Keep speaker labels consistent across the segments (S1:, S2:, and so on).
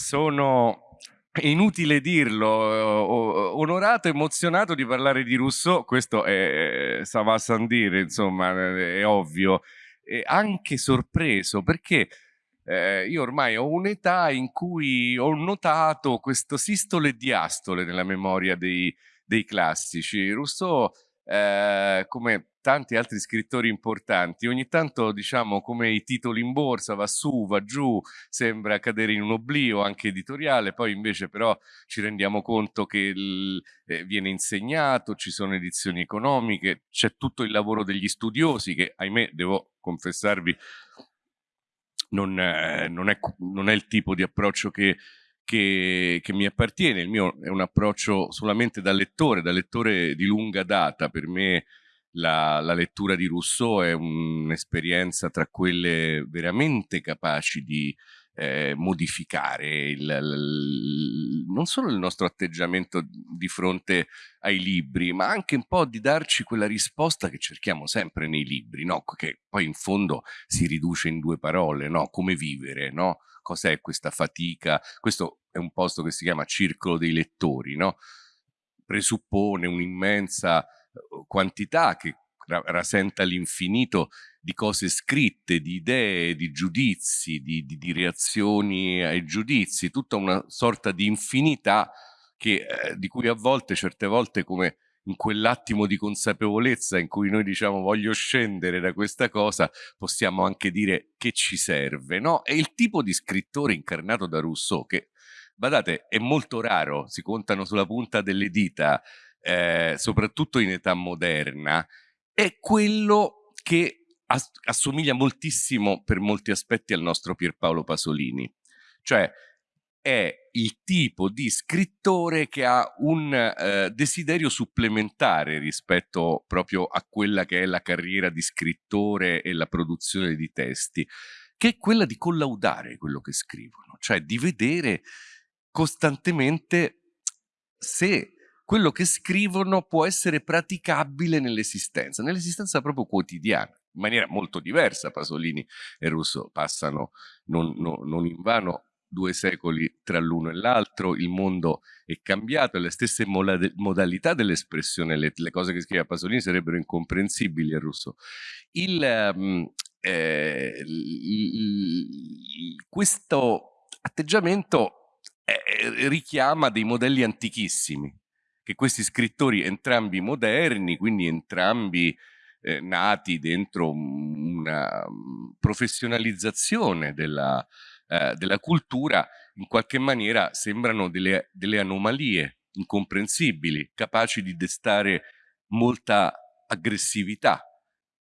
S1: sono è inutile dirlo, onorato, emozionato di parlare di Rousseau, questo è Sava Sandire, insomma, è ovvio, e anche sorpreso perché eh, io ormai ho un'età in cui ho notato questo sistole e diastole nella memoria dei, dei classici. Rousseau, eh, come tanti altri scrittori importanti, ogni tanto diciamo come i titoli in borsa va su, va giù, sembra cadere in un oblio anche editoriale, poi invece però ci rendiamo conto che il, eh, viene insegnato, ci sono edizioni economiche, c'è tutto il lavoro degli studiosi che ahimè devo confessarvi non, eh, non, è, non è il tipo di approccio che che, che, mi appartiene, il mio è un approccio solamente da lettore, da lettore di lunga data, per me la, la lettura di Rousseau è un'esperienza tra quelle veramente capaci di eh, modificare il, il, non solo il nostro atteggiamento di fronte ai libri, ma anche un po' di darci quella risposta che cerchiamo sempre nei libri, no? che poi in fondo si riduce in due parole, no? come vivere, no? cos'è questa fatica, questo è un posto che si chiama circolo dei lettori, presuppone un'immensa quantità che rasenta l'infinito di cose scritte, di idee, di giudizi, di, di, di, reazioni ai giudizi, tutta una sorta di infinità che, eh, di cui a volte, certe volte come in quell'attimo di consapevolezza in cui noi diciamo voglio scendere da questa cosa, possiamo anche dire che ci serve, no? È il tipo di scrittore incarnato da Rousseau che, badate, è molto raro, si contano sulla punta delle dita eh, soprattutto in età moderna, è quello che as assomiglia moltissimo per molti aspetti al nostro Pierpaolo Pasolini. Cioè è il tipo di scrittore che ha un eh, desiderio supplementare rispetto proprio a quella che è la carriera di scrittore e la produzione di testi, che è quella di collaudare quello che scrivono, cioè di vedere costantemente se quello che scrivono può essere praticabile nell'esistenza, nell'esistenza proprio quotidiana, in maniera molto diversa. Pasolini e Russo passano non, non, non in vano due secoli tra l'uno e l'altro, il mondo è cambiato, le stesse modalità dell'espressione, le, le, cose che scrive Pasolini sarebbero incomprensibili a Russo. Il, um, eh, il, questo atteggiamento eh, richiama dei modelli antichissimi, che questi scrittori, entrambi moderni, quindi entrambi eh, nati dentro una mm, professionalizzazione della, eh, della, cultura, in qualche maniera sembrano delle, delle anomalie incomprensibili, capaci di destare molta aggressività,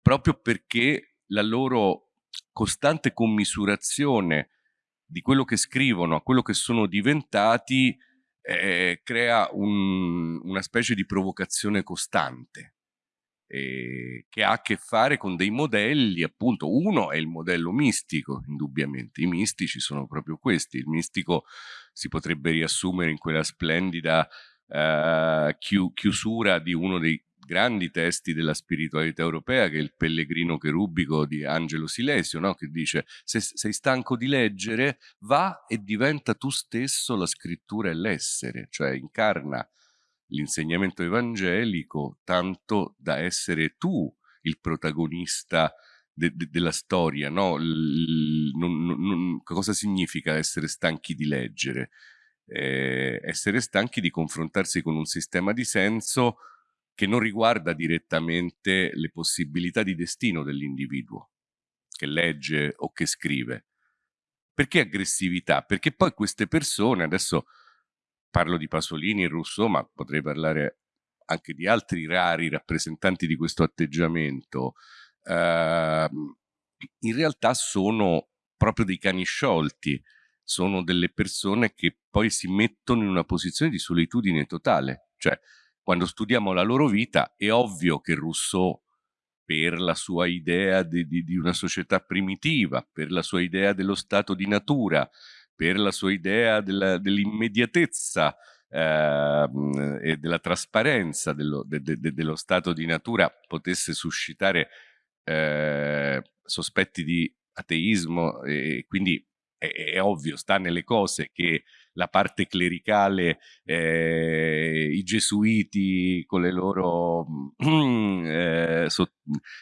S1: proprio perché la loro costante commisurazione di quello che scrivono a quello che sono diventati eh, crea un, una specie di provocazione costante eh, che ha a che fare con dei modelli, appunto, uno è il modello mistico, indubbiamente, i mistici sono proprio questi, il mistico si potrebbe riassumere in quella splendida eh, chiusura di uno dei grandi testi della spiritualità europea, che è il Pellegrino Cherubico di Angelo Silesio, no? che dice se sei stanco di leggere, va e diventa tu stesso la scrittura e l'essere, cioè incarna l'insegnamento evangelico tanto da essere tu il protagonista de de della storia, no? non, non, cosa significa essere stanchi di leggere? Eh, essere stanchi di confrontarsi con un sistema di senso che non riguarda direttamente le possibilità di destino dell'individuo che legge o che scrive. Perché aggressività? Perché poi queste persone, adesso parlo di Pasolini e Rousseau, ma potrei parlare anche di altri rari rappresentanti di questo atteggiamento, eh, in realtà sono proprio dei cani sciolti, sono delle persone che poi si mettono in una posizione di solitudine totale, cioè quando studiamo la loro vita è ovvio che Rousseau per la sua idea di, di, di una società primitiva, per la sua idea dello stato di natura, per la sua idea dell'immediatezza eh, e della trasparenza dello, de, de, dello, stato di natura potesse suscitare eh, sospetti di ateismo e quindi è, è ovvio, sta nelle cose che la parte clericale, eh, i gesuiti con le loro eh, so,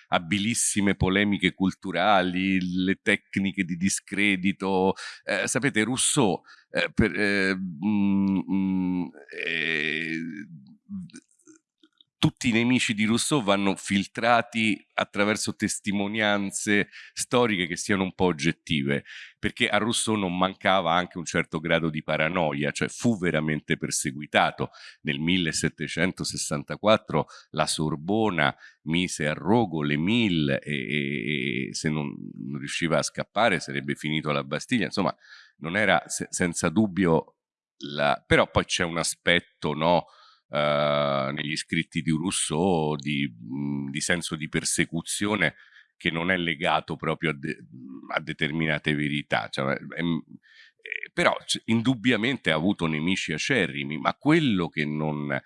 S1: abilissime polemiche culturali, le tecniche di discredito. Eh, sapete, Rousseau eh, per, mm, mm, tutti i nemici di Rousseau vanno filtrati attraverso testimonianze storiche che siano un po' oggettive, perché a Rousseau non mancava anche un certo grado di paranoia, cioè fu veramente perseguitato. Nel 1764 la Sorbona mise a rogo le mille e, e, e se non, riusciva a scappare sarebbe finito alla Bastiglia, insomma non era se, senza dubbio la... però poi c'è un aspetto, no? Eh, negli scritti di Rousseau di, mh, di, senso di persecuzione che non è legato proprio a, de a determinate verità. Cioè, è, eh, però indubbiamente ha avuto nemici acerrimi, ma quello che non eh,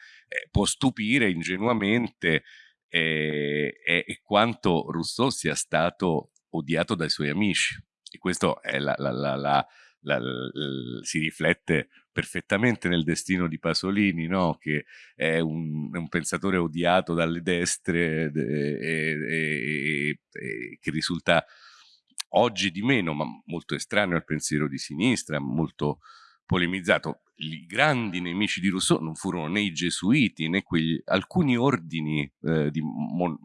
S1: può stupire ingenuamente è, è, è, quanto Rousseau sia stato odiato dai suoi amici. E questo la, la, la, si riflette perfettamente nel destino di Pasolini, no? che è un, un, pensatore odiato dalle destre e, che risulta oggi di meno, ma molto estraneo al pensiero di sinistra, molto polemizzato. I grandi nemici di Rousseau non furono né i gesuiti né quegli, alcuni ordini eh, di, mon,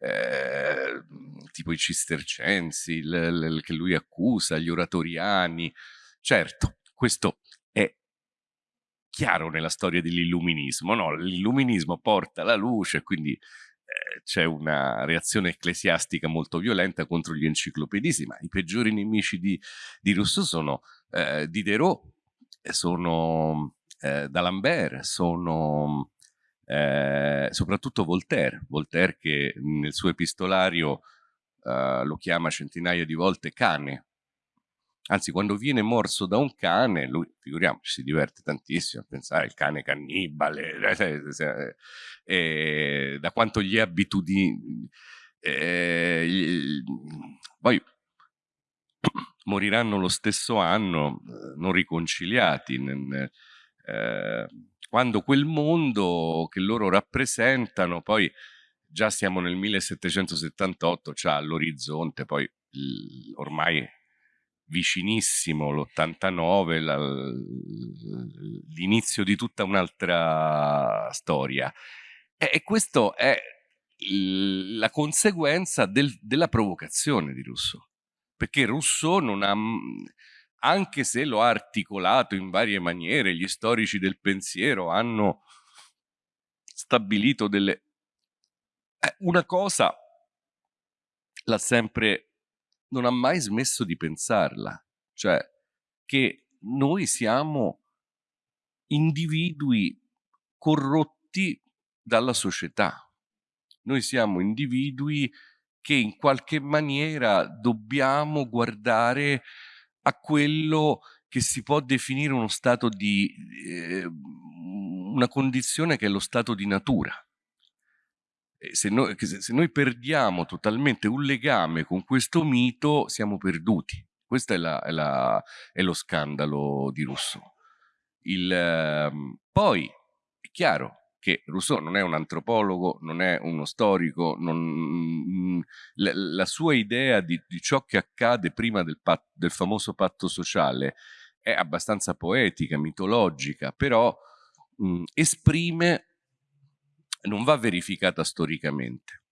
S1: eh, tipo i cistercensi il, il, che lui accusa, gli oratoriani. Certo, questo chiaro nella storia dell'illuminismo, no? L'illuminismo porta la luce, quindi eh, c'è una reazione ecclesiastica molto violenta contro gli enciclopedisti, ma i peggiori nemici di, di Rousseau sono eh, Diderot, sono eh, D'Alembert, sono eh, soprattutto Voltaire, Voltaire che nel suo epistolario eh, lo chiama centinaia di volte cane, Anzi, quando viene morso da un cane, lui, figuriamoci, si diverte tantissimo a pensare al cane cannibale, eh, eh, da quanto gli abitudini. Eh, poi moriranno lo stesso anno, non riconciliati. Eh, quando quel mondo che loro rappresentano, poi già siamo nel 1778, c'ha all'orizzonte, poi ormai vicinissimo l'89, l'inizio di tutta un'altra storia. E, e questo è la conseguenza del, della provocazione di Rousseau, perché Rousseau non ha, anche se lo ha articolato in varie maniere, gli storici del pensiero hanno stabilito delle... Eh, una cosa l'ha sempre non ha mai smesso di pensarla, cioè che noi siamo individui corrotti dalla società. Noi siamo individui che in qualche maniera dobbiamo guardare a quello che si può definire uno stato di eh, una condizione che è lo stato di natura se noi, se noi, perdiamo totalmente un legame con questo mito, siamo perduti. Questo è, la, è, la, è lo scandalo di Rousseau. Il, eh, poi è chiaro che Rousseau non è un antropologo, non è uno storico, non, la, la, sua idea di, di, ciò che accade prima del, pat, del famoso patto sociale è abbastanza poetica, mitologica, però mh, esprime non va verificata storicamente,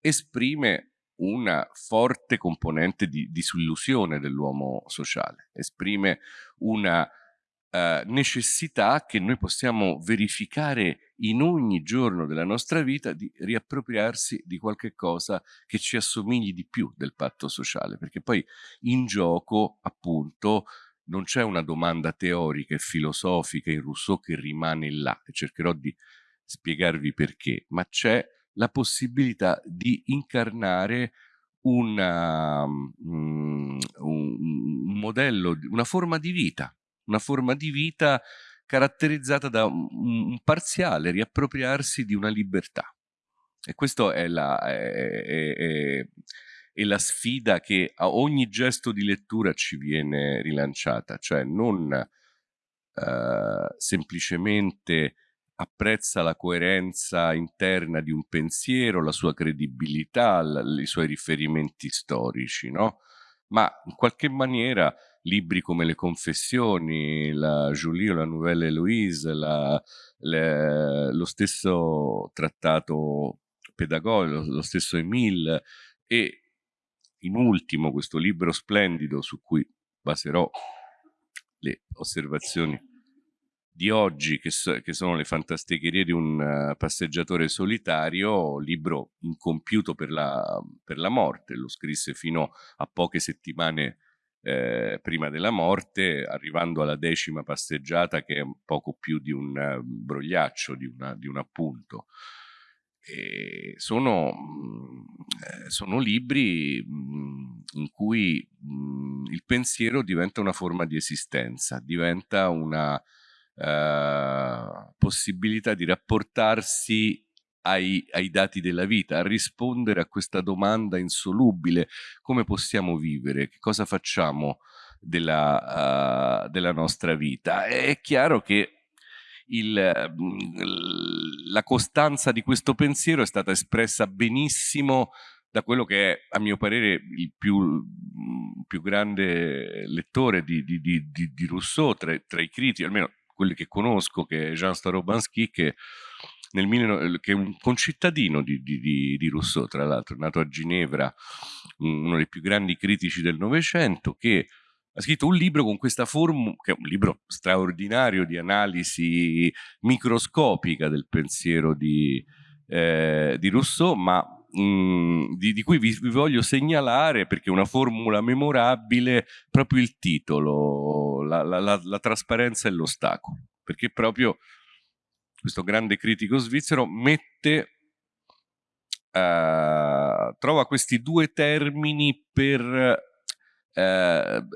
S1: esprime una forte componente di disillusione dell'uomo sociale, esprime una uh, necessità che noi possiamo verificare in ogni giorno della nostra vita di riappropriarsi di qualche cosa che ci assomigli di più del patto sociale, perché poi in gioco appunto non c'è una domanda teorica e filosofica in Rousseau che rimane là e cercherò di spiegarvi perché, ma c'è la possibilità di incarnare una, um, un, modello, una forma di vita, una forma di vita caratterizzata da un, un parziale riappropriarsi di una libertà. E questo è, la, è, è, e la sfida che a ogni gesto di lettura ci viene rilanciata, cioè non eh, semplicemente apprezza la coerenza interna di un pensiero, la sua credibilità, i suoi riferimenti storici, no? ma in qualche maniera libri come Le Confessioni, la Julie o la Nouvelle Héloïse, la, le, lo stesso trattato pedagogico, lo, lo stesso Emile e in ultimo questo libro splendido su cui baserò le osservazioni di oggi, che, so, che sono le fantasticherie di un uh, passeggiatore solitario, libro incompiuto per la, per la morte, lo scrisse fino a poche settimane eh, prima della morte, arrivando alla decima passeggiata che è poco più di un uh, brogliaccio, di, una, di un appunto. Sono, mm, eh, sono, libri mh, in cui mh, il pensiero diventa una forma di esistenza, diventa una eh, possibilità di rapportarsi ai, ai, dati della vita, a rispondere a questa domanda insolubile, come possiamo vivere, che cosa facciamo della, uh, della nostra vita. È chiaro che il, la costanza di questo pensiero è stata espressa benissimo da quello che è, a mio parere, il più, più grande lettore di, di, di, di Rousseau tra, tra, i critici, almeno quelli che conosco, che è Jean Starobansky, che, nel, che è un concittadino di, di, di Rousseau, tra l'altro, nato a Ginevra, uno dei più grandi critici del Novecento, che ha scritto un libro con questa formula, che è un libro straordinario di analisi microscopica del pensiero di, eh, di Rousseau, ma mh, di, di, cui vi, vi, voglio segnalare, perché è una formula memorabile, proprio il titolo, la, la, la, la trasparenza e l'ostacolo, perché proprio questo grande critico svizzero mette Uh, trova questi due termini per uh,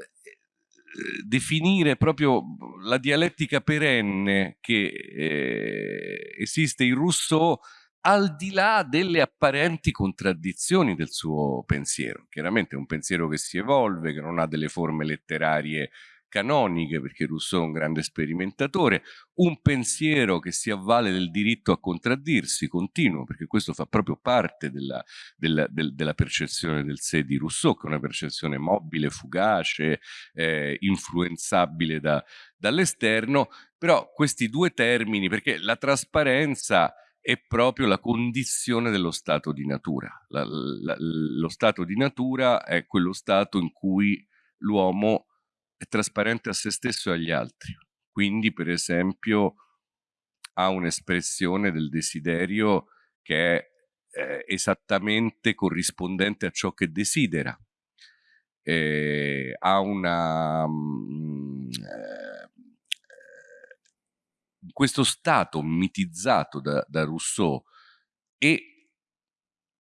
S1: definire proprio la dialettica perenne che eh, esiste in Rousseau al di là delle apparenti contraddizioni del suo pensiero. Chiaramente è un pensiero che si evolve, che non ha delle forme letterarie canoniche, perché Rousseau è un grande sperimentatore, un pensiero che si avvale del diritto a contraddirsi, continuo, perché questo fa proprio parte della, della, del, della percezione del sé di Rousseau, che è una percezione mobile, fugace, eh, influenzabile da, dall'esterno, però questi due termini, perché la trasparenza è proprio la condizione dello stato di natura. La, la, lo stato di natura è quello stato in cui l'uomo è trasparente a se stesso e agli altri. Quindi, per esempio, ha un'espressione del desiderio che è eh, esattamente corrispondente a ciò che desidera. Eh, ha una... Mh, mm, eh, questo stato mitizzato da, da Rousseau e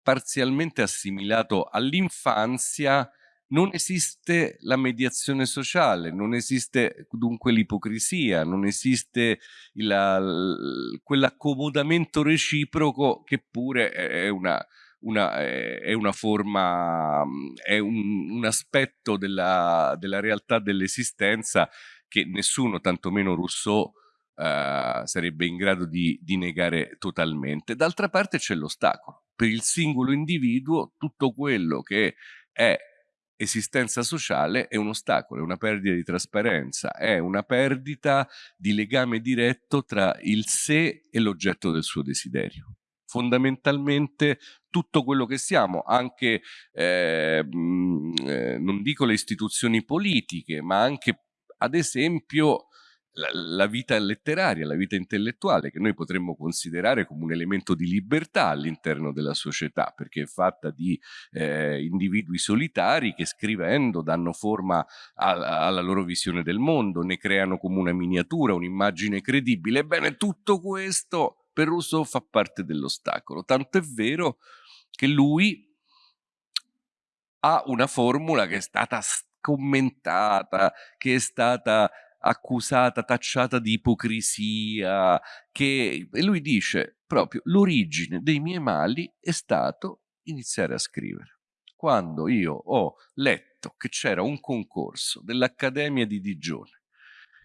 S1: parzialmente assimilato all'infanzia, non esiste la mediazione sociale, non esiste dunque l'ipocrisia, non esiste quell'accomodamento reciproco che pure è una, una, è una forma, è un, un aspetto della, della realtà dell'esistenza che nessuno, tantomeno Rousseau, uh, sarebbe in grado di, di negare totalmente. D'altra parte c'è l'ostacolo. Per il singolo individuo tutto quello che è esistenza sociale è un ostacolo, è una perdita di trasparenza, è una perdita di legame diretto tra il sé e l'oggetto del suo desiderio. Fondamentalmente tutto quello che siamo, anche, eh, eh, non dico le istituzioni politiche, ma anche ad esempio la, vita letteraria, la vita intellettuale, che noi potremmo considerare come un elemento di libertà all'interno della società, perché è fatta di eh, individui solitari che scrivendo danno forma alla, alla loro visione del mondo, ne creano come una miniatura, un'immagine credibile. Ebbene, tutto questo per Rousseau fa parte dell'ostacolo, tanto è vero che lui ha una formula che è stata commentata, che è stata accusata, tacciata di ipocrisia, che e lui dice proprio l'origine dei miei mali è stato iniziare a scrivere. quando io ho letto che c'era un concorso dell'Accademia di Digione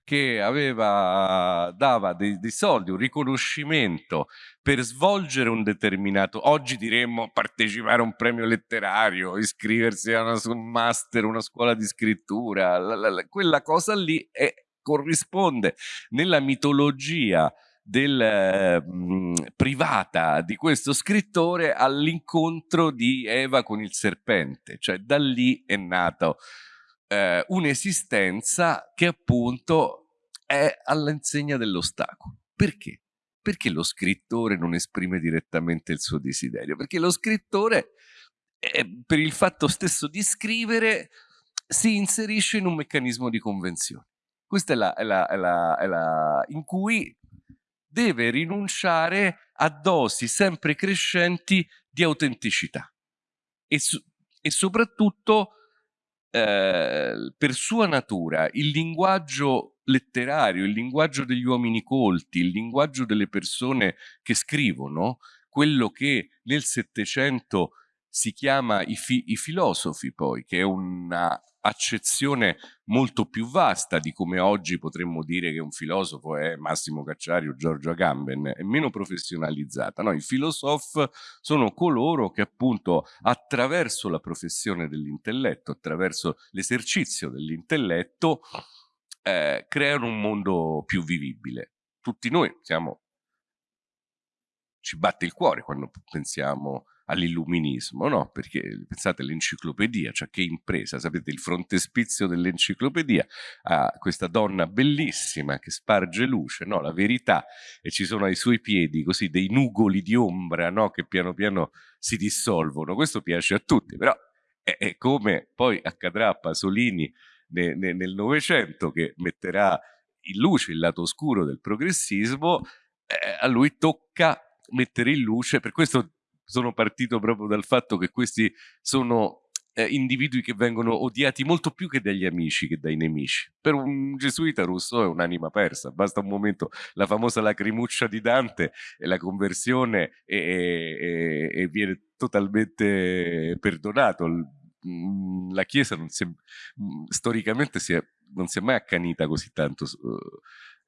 S1: che aveva, dava dei, dei, soldi, un riconoscimento per svolgere un determinato, oggi diremmo partecipare a un premio letterario, iscriversi a una, un master, una scuola di scrittura, la, la, la, quella cosa lì è, corrisponde nella mitologia del, mh, privata di questo scrittore all'incontro di Eva con il serpente, cioè da lì è nato eh, un'esistenza che appunto è all'insegna dell'ostacolo. Perché? Perché lo scrittore non esprime direttamente il suo desiderio? Perché lo scrittore, eh, per il fatto stesso di scrivere, si inserisce in un meccanismo di convenzione. Questa è la, è la, è la, è la in cui deve rinunciare a dosi sempre crescenti di autenticità e, e soprattutto eh, per sua natura il linguaggio letterario, il linguaggio degli uomini colti, il linguaggio delle persone che scrivono, quello che nel Settecento si chiama i, fi i filosofi poi, che è una accezione molto più vasta di come oggi potremmo dire che un filosofo è Massimo Cacciari o Giorgio Agamben, è meno professionalizzata. No, I filosofi sono coloro che appunto attraverso la professione dell'intelletto, attraverso l'esercizio dell'intelletto, eh, creano un mondo più vivibile. Tutti noi siamo, ci batte il cuore quando pensiamo all'illuminismo, no? Perché pensate all'enciclopedia, cioè che impresa, sapete il frontespizio dell'enciclopedia a questa donna bellissima che sparge luce, no? La verità e ci sono ai suoi piedi così dei nugoli di ombra, no? Che piano piano si dissolvono. Questo piace a tutti, però è, è come poi accadrà a Pasolini ne, ne, nel Novecento che metterà in luce il lato oscuro del progressismo, eh, a lui tocca mettere in luce, per questo sono partito proprio dal fatto che questi sono eh, individui che vengono odiati molto più che dagli amici che dai nemici. Per un gesuita Rousseau è un'anima persa, basta un momento, la famosa lacrimuccia di Dante e la conversione e, e, e viene totalmente perdonato. Mm, la Chiesa si è, mm, storicamente si è, non si è mai accanita così tanto uh,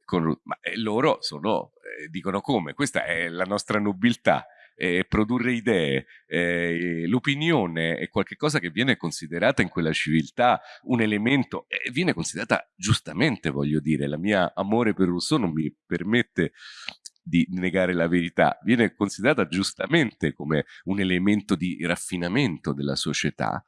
S1: con, ma eh, loro sono, eh, dicono come, questa è la nostra nobiltà, eh, produrre idee, eh, l'opinione è qualcosa che viene considerata in quella civiltà un elemento, e viene considerata giustamente, voglio dire, la mia amore per Rousseau non mi permette di negare la verità, viene considerata giustamente come un elemento di raffinamento della società,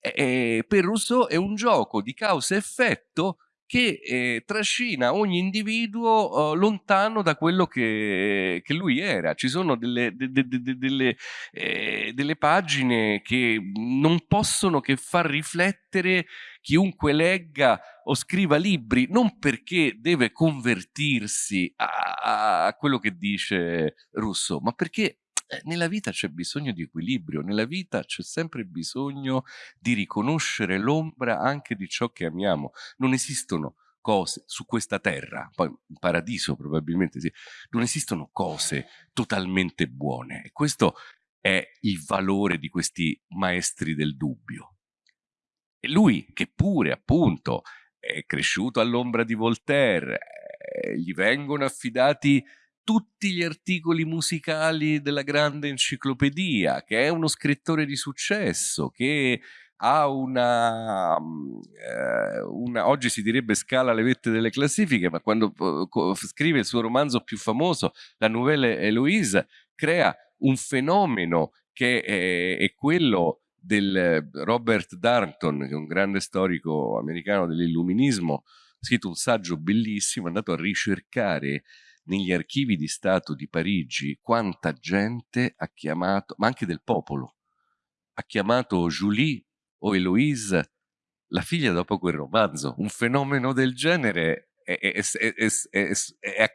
S1: per Rousseau è un gioco di causa-effetto che eh, trascina ogni individuo eh, lontano da quello che, che, lui era. Ci sono delle, de, de, de, delle, eh, delle, pagine che non possono che far riflettere chiunque legga o scriva libri, non perché deve convertirsi a, a quello che dice Rousseau, ma perché nella vita c'è bisogno di equilibrio, nella vita c'è sempre bisogno di riconoscere l'ombra anche di ciò che amiamo. Non esistono cose su questa terra, poi in paradiso probabilmente sì, non esistono cose totalmente buone. E questo è il valore di questi maestri del dubbio. E lui, che pure appunto è cresciuto all'ombra di Voltaire, eh, gli vengono affidati tutti gli articoli musicali della grande enciclopedia, che è uno scrittore di successo, che ha una, mm, eh, una, oggi si direbbe scala le vette delle classifiche, ma quando uh, scrive il suo romanzo più famoso, La Nouvelle Eloise, crea un fenomeno che è, è quello del Robert Darnton, che è un grande storico americano dell'illuminismo, ha scritto un saggio bellissimo, è andato a ricercare negli archivi di Stato di Parigi quanta gente ha chiamato, ma anche del popolo, ha chiamato Julie o Eloise la figlia dopo quel romanzo. Un fenomeno del genere è, è,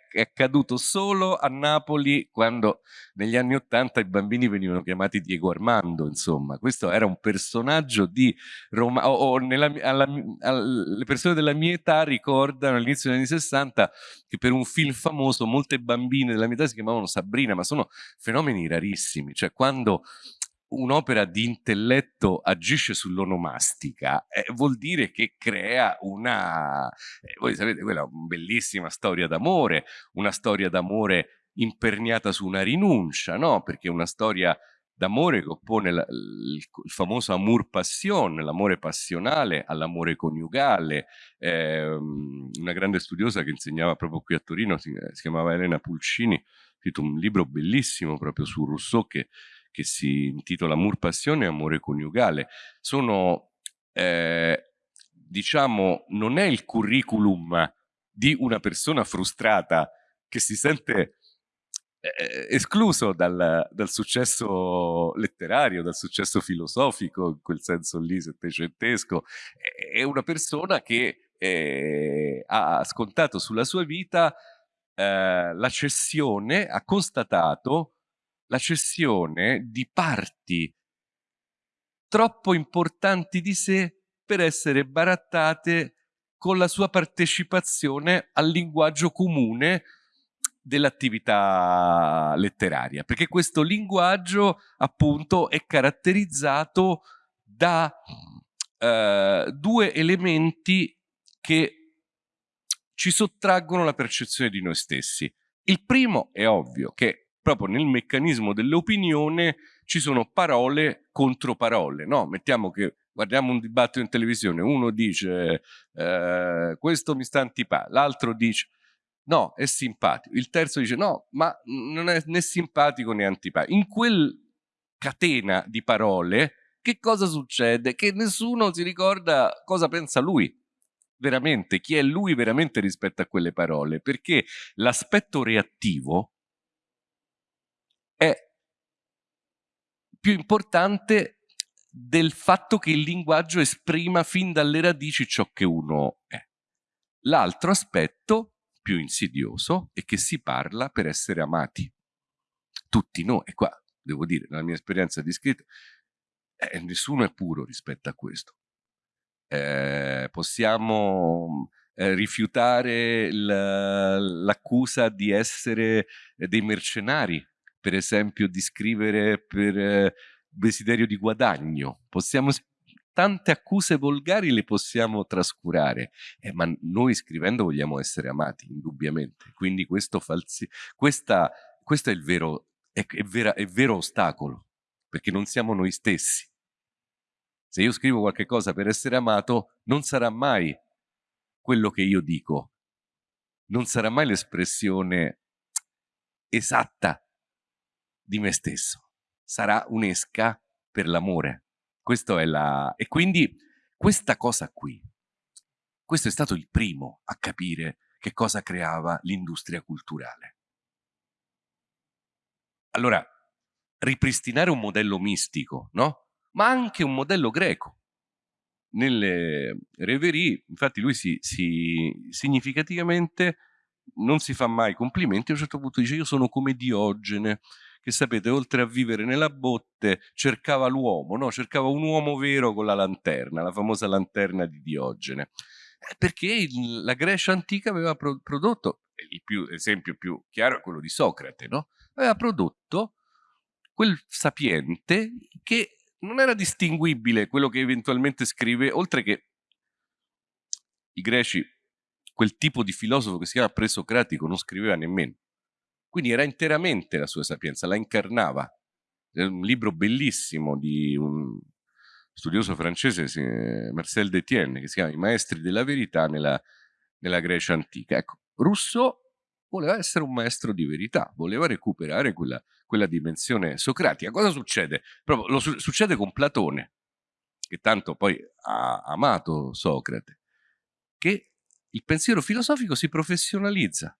S1: è, accaduto solo a Napoli quando negli anni Ottanta i bambini venivano chiamati Diego Armando, insomma. Questo era un personaggio di Roma, o, o nella, alla, alla, le persone della mia età ricordano all'inizio degli anni 60 che per un film famoso molte bambine della mia età si chiamavano Sabrina, ma sono fenomeni rarissimi, cioè quando un'opera di intelletto agisce sull'onomastica, eh, vuol dire che crea una, eh, voi sapete, quella è una bellissima storia d'amore, una storia d'amore imperniata su una rinuncia, no? Perché è una storia d'amore che oppone il, il, famoso amour passion, l'amore passionale all'amore coniugale. Eh, una grande studiosa che insegnava proprio qui a Torino, si, si chiamava Elena Pulcini, ha scritto un libro bellissimo proprio su Rousseau che che si intitola Amor Passione e Amore Coniugale. Sono, eh, diciamo, non è il curriculum di una persona frustrata che si sente eh, escluso dal, dal, successo letterario, dal successo filosofico, in quel senso lì settecentesco, è una persona che eh, ha scontato sulla sua vita eh, la cessione, ha constatato la cessione di parti troppo importanti di sé per essere barattate con la sua partecipazione al linguaggio comune dell'attività letteraria, perché questo linguaggio appunto è caratterizzato da eh, due elementi che ci sottraggono la percezione di noi stessi. Il primo è ovvio che proprio nel meccanismo dell'opinione ci sono parole contro parole, no? Mettiamo che guardiamo un dibattito in televisione, uno dice eh, questo mi sta antipatico, l'altro dice no, è simpatico, il terzo dice no, ma non è né simpatico né antipatico. In quel catena di parole che cosa succede? Che nessuno si ricorda cosa pensa lui veramente, chi è lui veramente rispetto a quelle parole, perché l'aspetto reattivo è più importante del fatto che il linguaggio esprima fin dalle radici ciò che uno è. L'altro aspetto, più insidioso, è che si parla per essere amati. Tutti noi, e qua devo dire, nella mia esperienza di scritto, eh, nessuno è puro rispetto a questo. Eh, possiamo eh, rifiutare l'accusa di essere dei mercenari per esempio di scrivere per eh, desiderio di guadagno. Possiamo, tante accuse volgari le possiamo trascurare, eh, ma noi scrivendo vogliamo essere amati, indubbiamente. Quindi questo, falsi, questa, questo è il vero, è, è, vera, è vero ostacolo, perché non siamo noi stessi. Se io scrivo qualche cosa per essere amato, non sarà mai quello che io dico, non sarà mai l'espressione esatta di me stesso. Sarà un'esca per l'amore. Questo è la... E quindi questa cosa qui, questo è stato il primo a capire che cosa creava l'industria culturale. Allora, ripristinare un modello mistico, no? Ma anche un modello greco. Nelle reverie, infatti lui si, si significativamente non si fa mai complimenti, a un certo punto dice io sono come Diogene, che sapete, oltre a vivere nella botte, cercava l'uomo, no? cercava un uomo vero con la lanterna, la famosa lanterna di Diogene. Eh, perché la Grecia antica aveva pro prodotto, l'esempio più chiaro è quello di Socrate, no? aveva prodotto quel sapiente che non era distinguibile quello che eventualmente scrive, oltre che i greci, quel tipo di filosofo che si chiama presocratico non scriveva nemmeno. Quindi era interamente la sua sapienza, la incarnava. È un libro bellissimo di un studioso francese, Marcel Detienne, che si chiama I maestri della verità nella, nella Grecia antica. Ecco, Rousseau voleva essere un maestro di verità, voleva recuperare quella, quella dimensione socratica. Cosa succede? Proprio, lo su succede con Platone, che tanto poi ha amato Socrate, che il pensiero filosofico si professionalizza.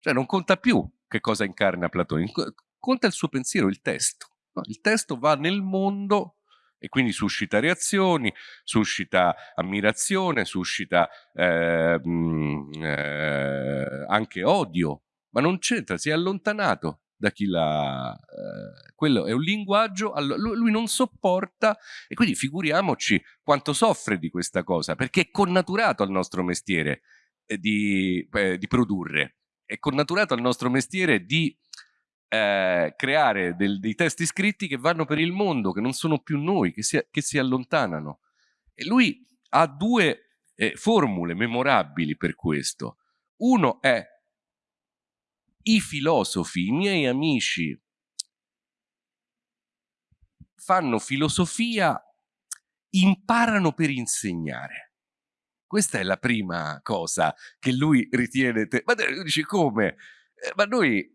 S1: Cioè non conta più che cosa incarna Platone, conta il suo pensiero, il testo. No? Il testo va nel mondo e quindi suscita reazioni, suscita ammirazione, suscita eh, mh, eh, anche odio, ma non c'entra, si è allontanato da chi l'ha... Eh, quello è un linguaggio, lui non sopporta e quindi figuriamoci quanto soffre di questa cosa, perché è connaturato al nostro mestiere eh, di, di produrre è connaturato al nostro mestiere di eh, creare del, dei testi scritti che vanno per il mondo, che non sono più noi, che si, che si allontanano. E lui ha due eh, formule memorabili per questo. Uno è i filosofi, i miei amici, fanno filosofia, imparano per insegnare. Questa è la prima cosa che lui ritiene. Ma lui dice come? Eh, ma noi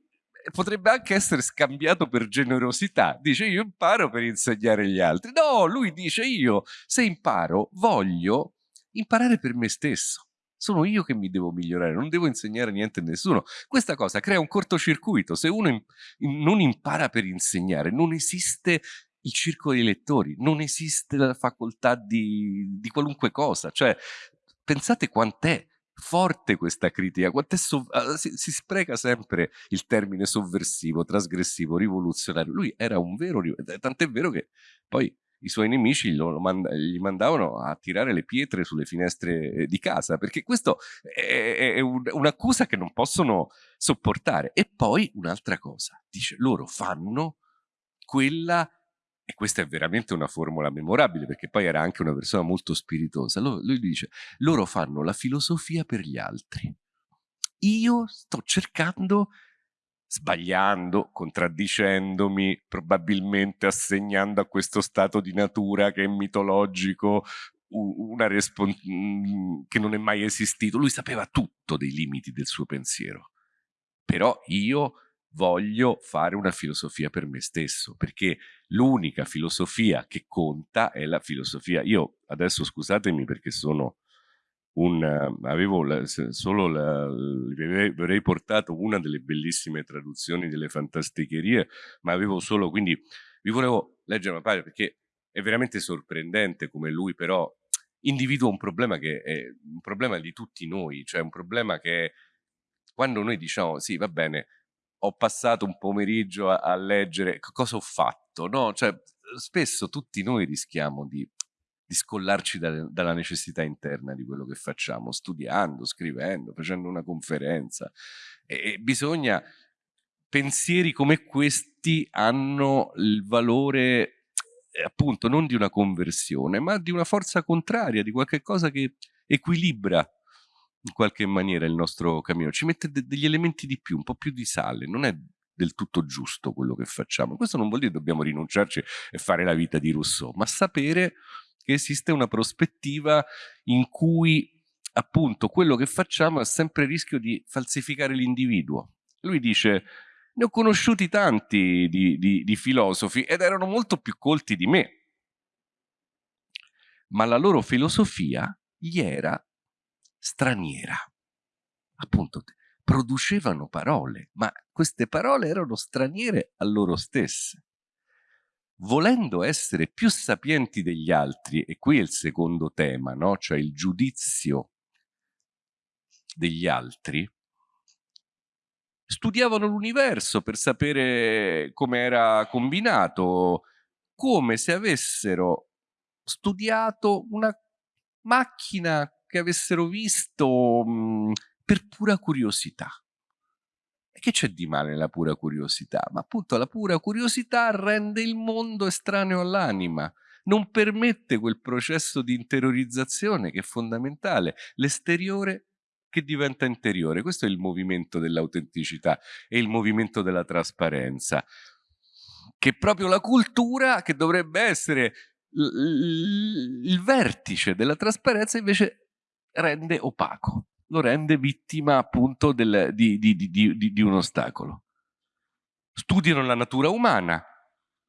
S1: potrebbe anche essere scambiato per generosità. Dice io imparo per insegnare agli altri. No, lui dice io se imparo voglio imparare per me stesso. Sono io che mi devo migliorare, non devo insegnare niente a nessuno. Questa cosa crea un cortocircuito. Se uno in, in, non impara per insegnare, non esiste il circolo dei lettori, non esiste la facoltà di, di qualunque cosa. Cioè, pensate quant'è forte questa critica, uh, si, si, spreca sempre il termine sovversivo, trasgressivo, rivoluzionario. Lui era un vero, tant'è vero che poi i suoi nemici lo, mand gli mandavano a tirare le pietre sulle finestre eh, di casa, perché questo è, è un, un'accusa che non possono sopportare. E poi un'altra cosa, dice, loro fanno quella e questa è veramente una formula memorabile perché poi era anche una persona molto spiritosa. Lui, dice, loro fanno la filosofia per gli altri. Io sto cercando, sbagliando, contraddicendomi, probabilmente assegnando a questo stato di natura che è mitologico una mm, che non è mai esistito. Lui sapeva tutto dei limiti del suo pensiero. Però io voglio fare una filosofia per me stesso, perché l'unica filosofia che conta è la filosofia. Io adesso scusatemi perché sono un, avevo la, solo la, vi avrei portato una delle bellissime traduzioni delle fantasticherie, ma avevo solo, quindi vi volevo leggere una pagina perché è veramente sorprendente come lui però individua un problema che è un problema di tutti noi, cioè un problema che quando noi diciamo sì va bene ho passato un pomeriggio a, a leggere cosa ho fatto, no? Cioè, spesso tutti noi rischiamo di, di scollarci da, dalla necessità interna di quello che facciamo, studiando, scrivendo, facendo una conferenza. E, e bisogna, pensieri come questi hanno il valore eh, appunto non di una conversione, ma di una forza contraria, di qualche cosa che equilibra in qualche maniera il nostro cammino, ci mette de degli elementi di più, un po' più di sale, non è del tutto giusto quello che facciamo. Questo non vuol dire che dobbiamo rinunciarci e fare la vita di Rousseau, ma sapere che esiste una prospettiva in cui appunto quello che facciamo ha sempre il rischio di falsificare l'individuo. Lui dice, ne ho conosciuti tanti di, di, di filosofi ed erano molto più colti di me, ma la loro filosofia gli era straniera. Appunto, producevano parole, ma queste parole erano straniere a loro stesse. Volendo essere più sapienti degli altri, e qui è il secondo tema, no? cioè il giudizio degli altri, studiavano l'universo per sapere come era combinato, come se avessero studiato una macchina che avessero visto mh, per pura curiosità. E che c'è di male nella pura curiosità? Ma appunto la pura curiosità rende il mondo estraneo all'anima, non permette quel processo di interiorizzazione che è fondamentale, l'esteriore che diventa interiore. Questo è il movimento dell'autenticità e il movimento della trasparenza, che proprio la cultura che dovrebbe essere il vertice della trasparenza invece rende opaco, lo rende vittima appunto del, di, di, di, di un ostacolo. Studiano la natura umana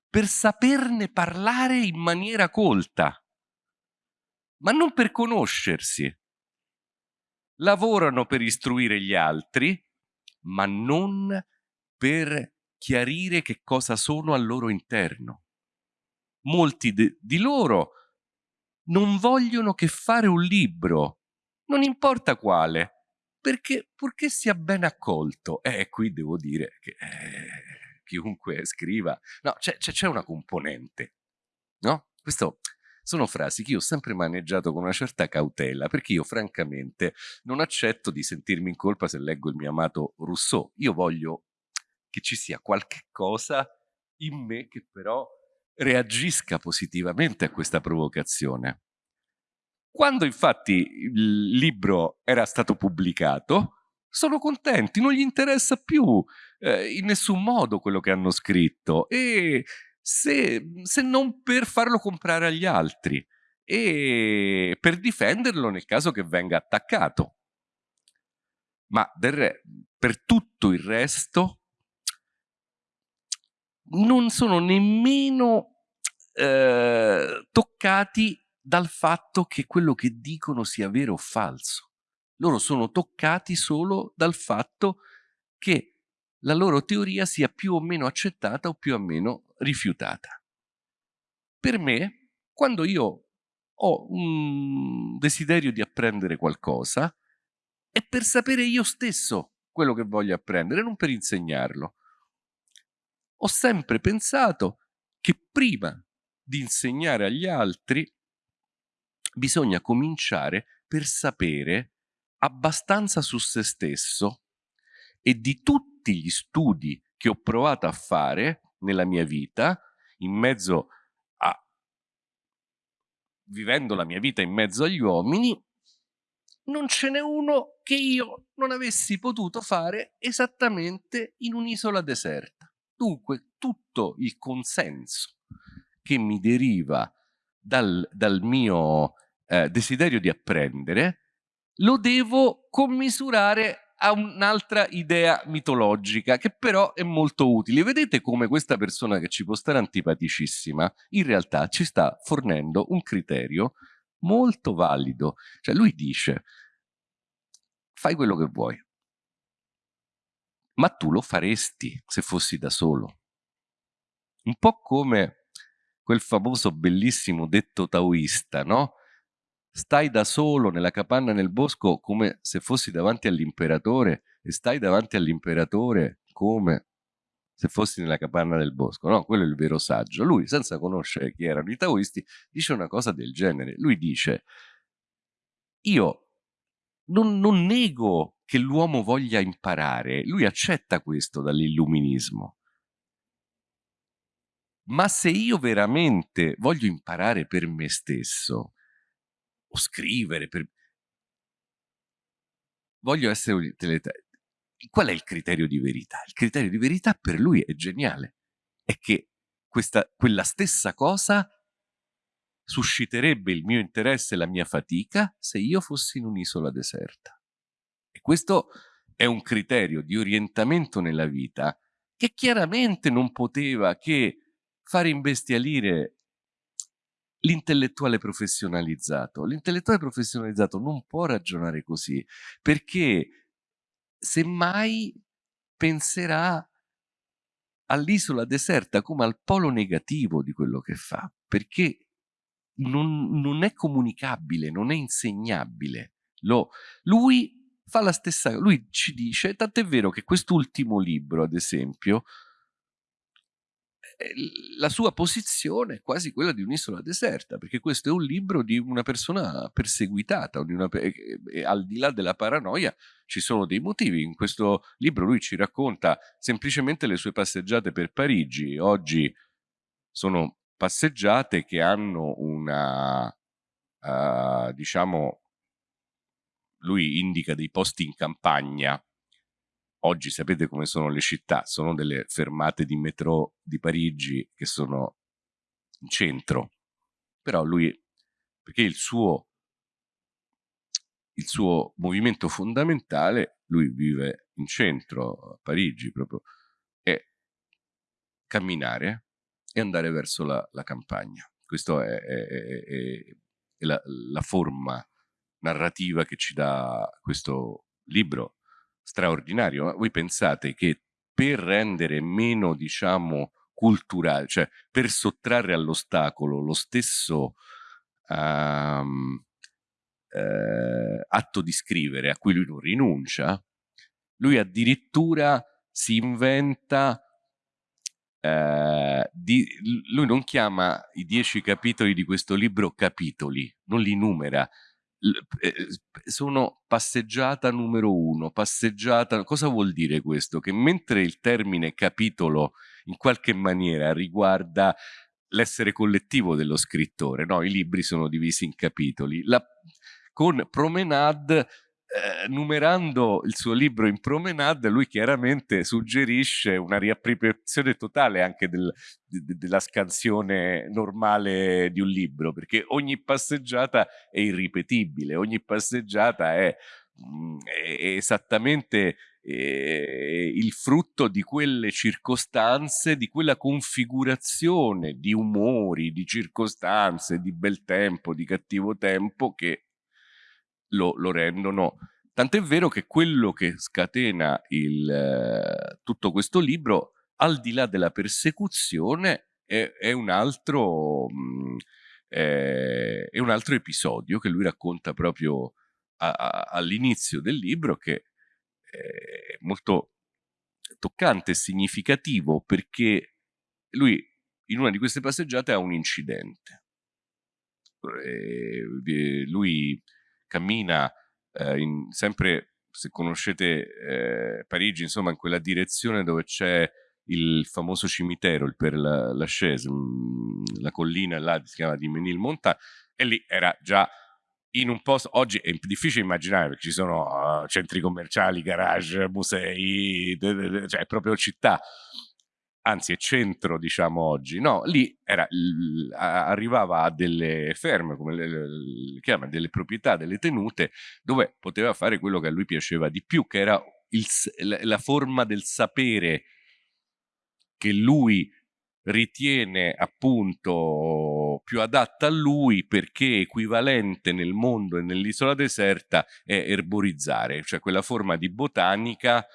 S1: per saperne parlare in maniera colta, ma non per conoscersi. Lavorano per istruire gli altri, ma non per chiarire che cosa sono al loro interno. Molti di loro non vogliono che fare un libro non importa quale, perché purché sia ben accolto. E eh, qui devo dire che eh, chiunque scriva, no, c'è una componente, no? Questo sono frasi che io ho sempre maneggiato con una certa cautela, perché io francamente non accetto di sentirmi in colpa se leggo il mio amato Rousseau. Io voglio che ci sia qualche cosa in me che però reagisca positivamente a questa provocazione. Quando infatti il libro era stato pubblicato, sono contenti, non gli interessa più eh, in nessun modo quello che hanno scritto e se, se non per farlo comprare agli altri e per difenderlo nel caso che venga attaccato. Ma per tutto il resto non sono nemmeno eh, toccati dal fatto che quello che dicono sia vero o falso. Loro sono toccati solo dal fatto che la loro teoria sia più o meno accettata o più o meno rifiutata. Per me, quando io ho un desiderio di apprendere qualcosa, è per sapere io stesso quello che voglio apprendere, non per insegnarlo. Ho sempre pensato che prima di insegnare agli altri bisogna cominciare per sapere abbastanza su se stesso e di tutti gli studi che ho provato a fare nella mia vita, in mezzo a vivendo la mia vita in mezzo agli uomini, non ce n'è uno che io non avessi potuto fare esattamente in un'isola deserta. Dunque tutto il consenso che mi deriva dal, dal mio eh, desiderio di apprendere lo devo commisurare a un'altra idea mitologica che però è molto utile. Vedete come questa persona che ci può stare antipaticissima in realtà ci sta fornendo un criterio molto valido. Cioè lui dice fai quello che vuoi, ma tu lo faresti se fossi da solo. Un po' come quel famoso bellissimo detto taoista, no? Stai da solo nella capanna nel bosco come se fossi davanti all'imperatore e stai davanti all'imperatore come se fossi nella capanna del bosco. No, quello è il vero saggio. Lui, senza conoscere chi erano i taoisti, dice una cosa del genere. Lui dice, io non, non nego che l'uomo voglia imparare, lui accetta questo dall'illuminismo. Ma se io veramente voglio imparare per me stesso, o scrivere, per... voglio essere un Qual è il criterio di verità? Il criterio di verità per lui è geniale, è che questa, quella stessa cosa susciterebbe il mio interesse e la mia fatica se io fossi in un'isola deserta. E questo è un criterio di orientamento nella vita che chiaramente non poteva che fare imbestialire l'intellettuale professionalizzato. L'intellettuale professionalizzato non può ragionare così, perché semmai penserà all'isola deserta come al polo negativo di quello che fa, perché non, non è comunicabile, non è insegnabile. Lo, lui fa la stessa, lui ci dice, tant'è vero che quest'ultimo libro, ad esempio, la sua posizione è quasi quella di un'isola deserta, perché questo è un libro di una persona perseguitata, una, e, e al di là della paranoia ci sono dei motivi. In questo libro lui ci racconta semplicemente le sue passeggiate per Parigi. Oggi sono passeggiate che hanno una, uh, diciamo, lui indica dei posti in campagna Oggi sapete come sono le città, sono delle fermate di metro di Parigi che sono in centro, però lui, perché il suo, il suo movimento fondamentale, lui vive in centro a Parigi proprio, è camminare e andare verso la, la campagna. Questa è, è, è, è la, la forma narrativa che ci dà questo libro straordinario. Voi pensate che per rendere meno, diciamo, culturale, cioè per sottrarre all'ostacolo lo stesso um, eh, atto di scrivere a cui lui non rinuncia, lui addirittura si inventa eh, di, lui non chiama i dieci capitoli di questo libro capitoli, non li numera, sono passeggiata numero uno, passeggiata, cosa vuol dire questo? Che mentre il termine capitolo in qualche maniera riguarda l'essere collettivo dello scrittore, no? i libri sono divisi in capitoli, la, con Promenade eh, numerando il suo libro in promenade, lui chiaramente suggerisce una riappropriazione totale anche del, de, della scansione normale di un libro, perché ogni passeggiata è irripetibile, ogni passeggiata è, mh, mm, è esattamente eh, il frutto di quelle circostanze, di quella configurazione di umori, di circostanze, di bel tempo, di cattivo tempo che lo, lo rendono. Tant'è vero che quello che scatena il, eh, tutto questo libro, al di là della persecuzione, è, è, un altro, mm, è, è, un altro, episodio che lui racconta proprio all'inizio del libro, che è molto toccante e significativo perché lui in una di queste passeggiate ha un incidente. Lui cammina eh, in, sempre, se conoscete eh, Parigi, insomma in quella direzione dove c'è il famoso cimitero, il Père Lachaise, mm, la collina là si chiama di Menil-Monta, e lì era già in un posto, oggi è difficile immaginare perché ci sono uh, centri commerciali, garage, musei, cioè è proprio città anzi è centro diciamo oggi, no, lì era, arrivava a delle ferme, come le, le chiama, delle proprietà, delle tenute, dove poteva fare quello che a lui piaceva di più, che era il, la forma del sapere che lui ritiene appunto più adatta a lui perché equivalente nel mondo e nell'isola deserta è erborizzare, cioè quella forma di botanica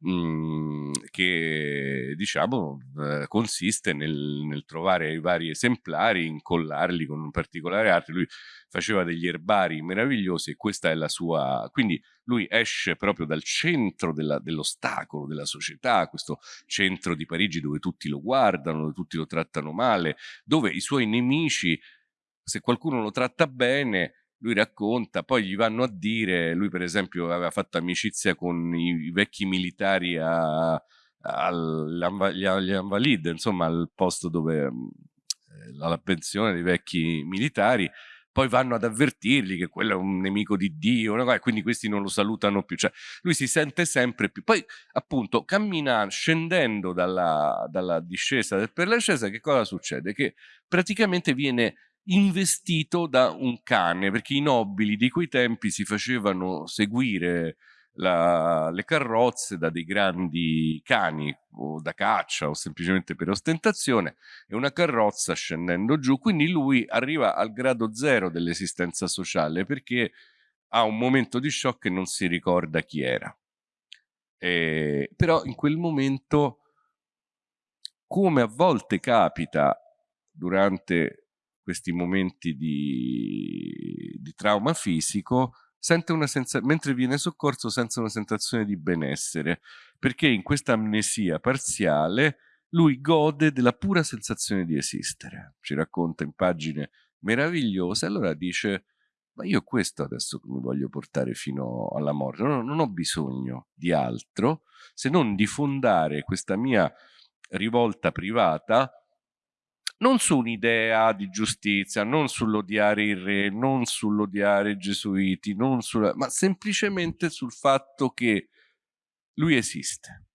S1: mh, che diciamo eh, consiste nel, nel, trovare i vari esemplari, incollarli con un particolare arte. Lui faceva degli erbari meravigliosi e questa è la sua... Quindi lui esce proprio dal centro dell'ostacolo della società, questo centro di Parigi dove tutti lo guardano, dove tutti lo trattano male, dove i suoi nemici, se qualcuno lo tratta bene, lui racconta, poi gli vanno a dire, lui per esempio aveva fatto amicizia con i, vecchi militari agli Invalid, insomma al posto dove mm, eh, la pensione dei vecchi militari, poi vanno ad avvertirgli che quello è un nemico di Dio, e quindi questi non lo salutano più. Cioè, lui si sente sempre più. Poi, appunto, cammina scendendo dalla, dalla discesa del per l'ascesa, che cosa succede? Che praticamente viene investito da un cane, perché i nobili di quei tempi si facevano seguire la, le carrozze da dei grandi cani o da caccia o semplicemente per ostentazione e una carrozza scendendo giù, quindi lui arriva al grado zero dell'esistenza sociale perché ha un momento di shock e non si ricorda chi era. E, però in quel momento, come a volte capita durante questi momenti di, di trauma fisico, sente una sensazione, mentre viene soccorso, sente una sensazione di benessere, perché in questa amnesia parziale lui gode della pura sensazione di esistere. Ci racconta in pagine meravigliose, allora dice, ma io questo adesso mi voglio portare fino alla morte, non, non ho bisogno di altro se non di fondare questa mia rivolta privata non su un'idea di giustizia, non sull'odiare il re, non sull'odiare i gesuiti, sulla, ma semplicemente sul fatto che lui esiste.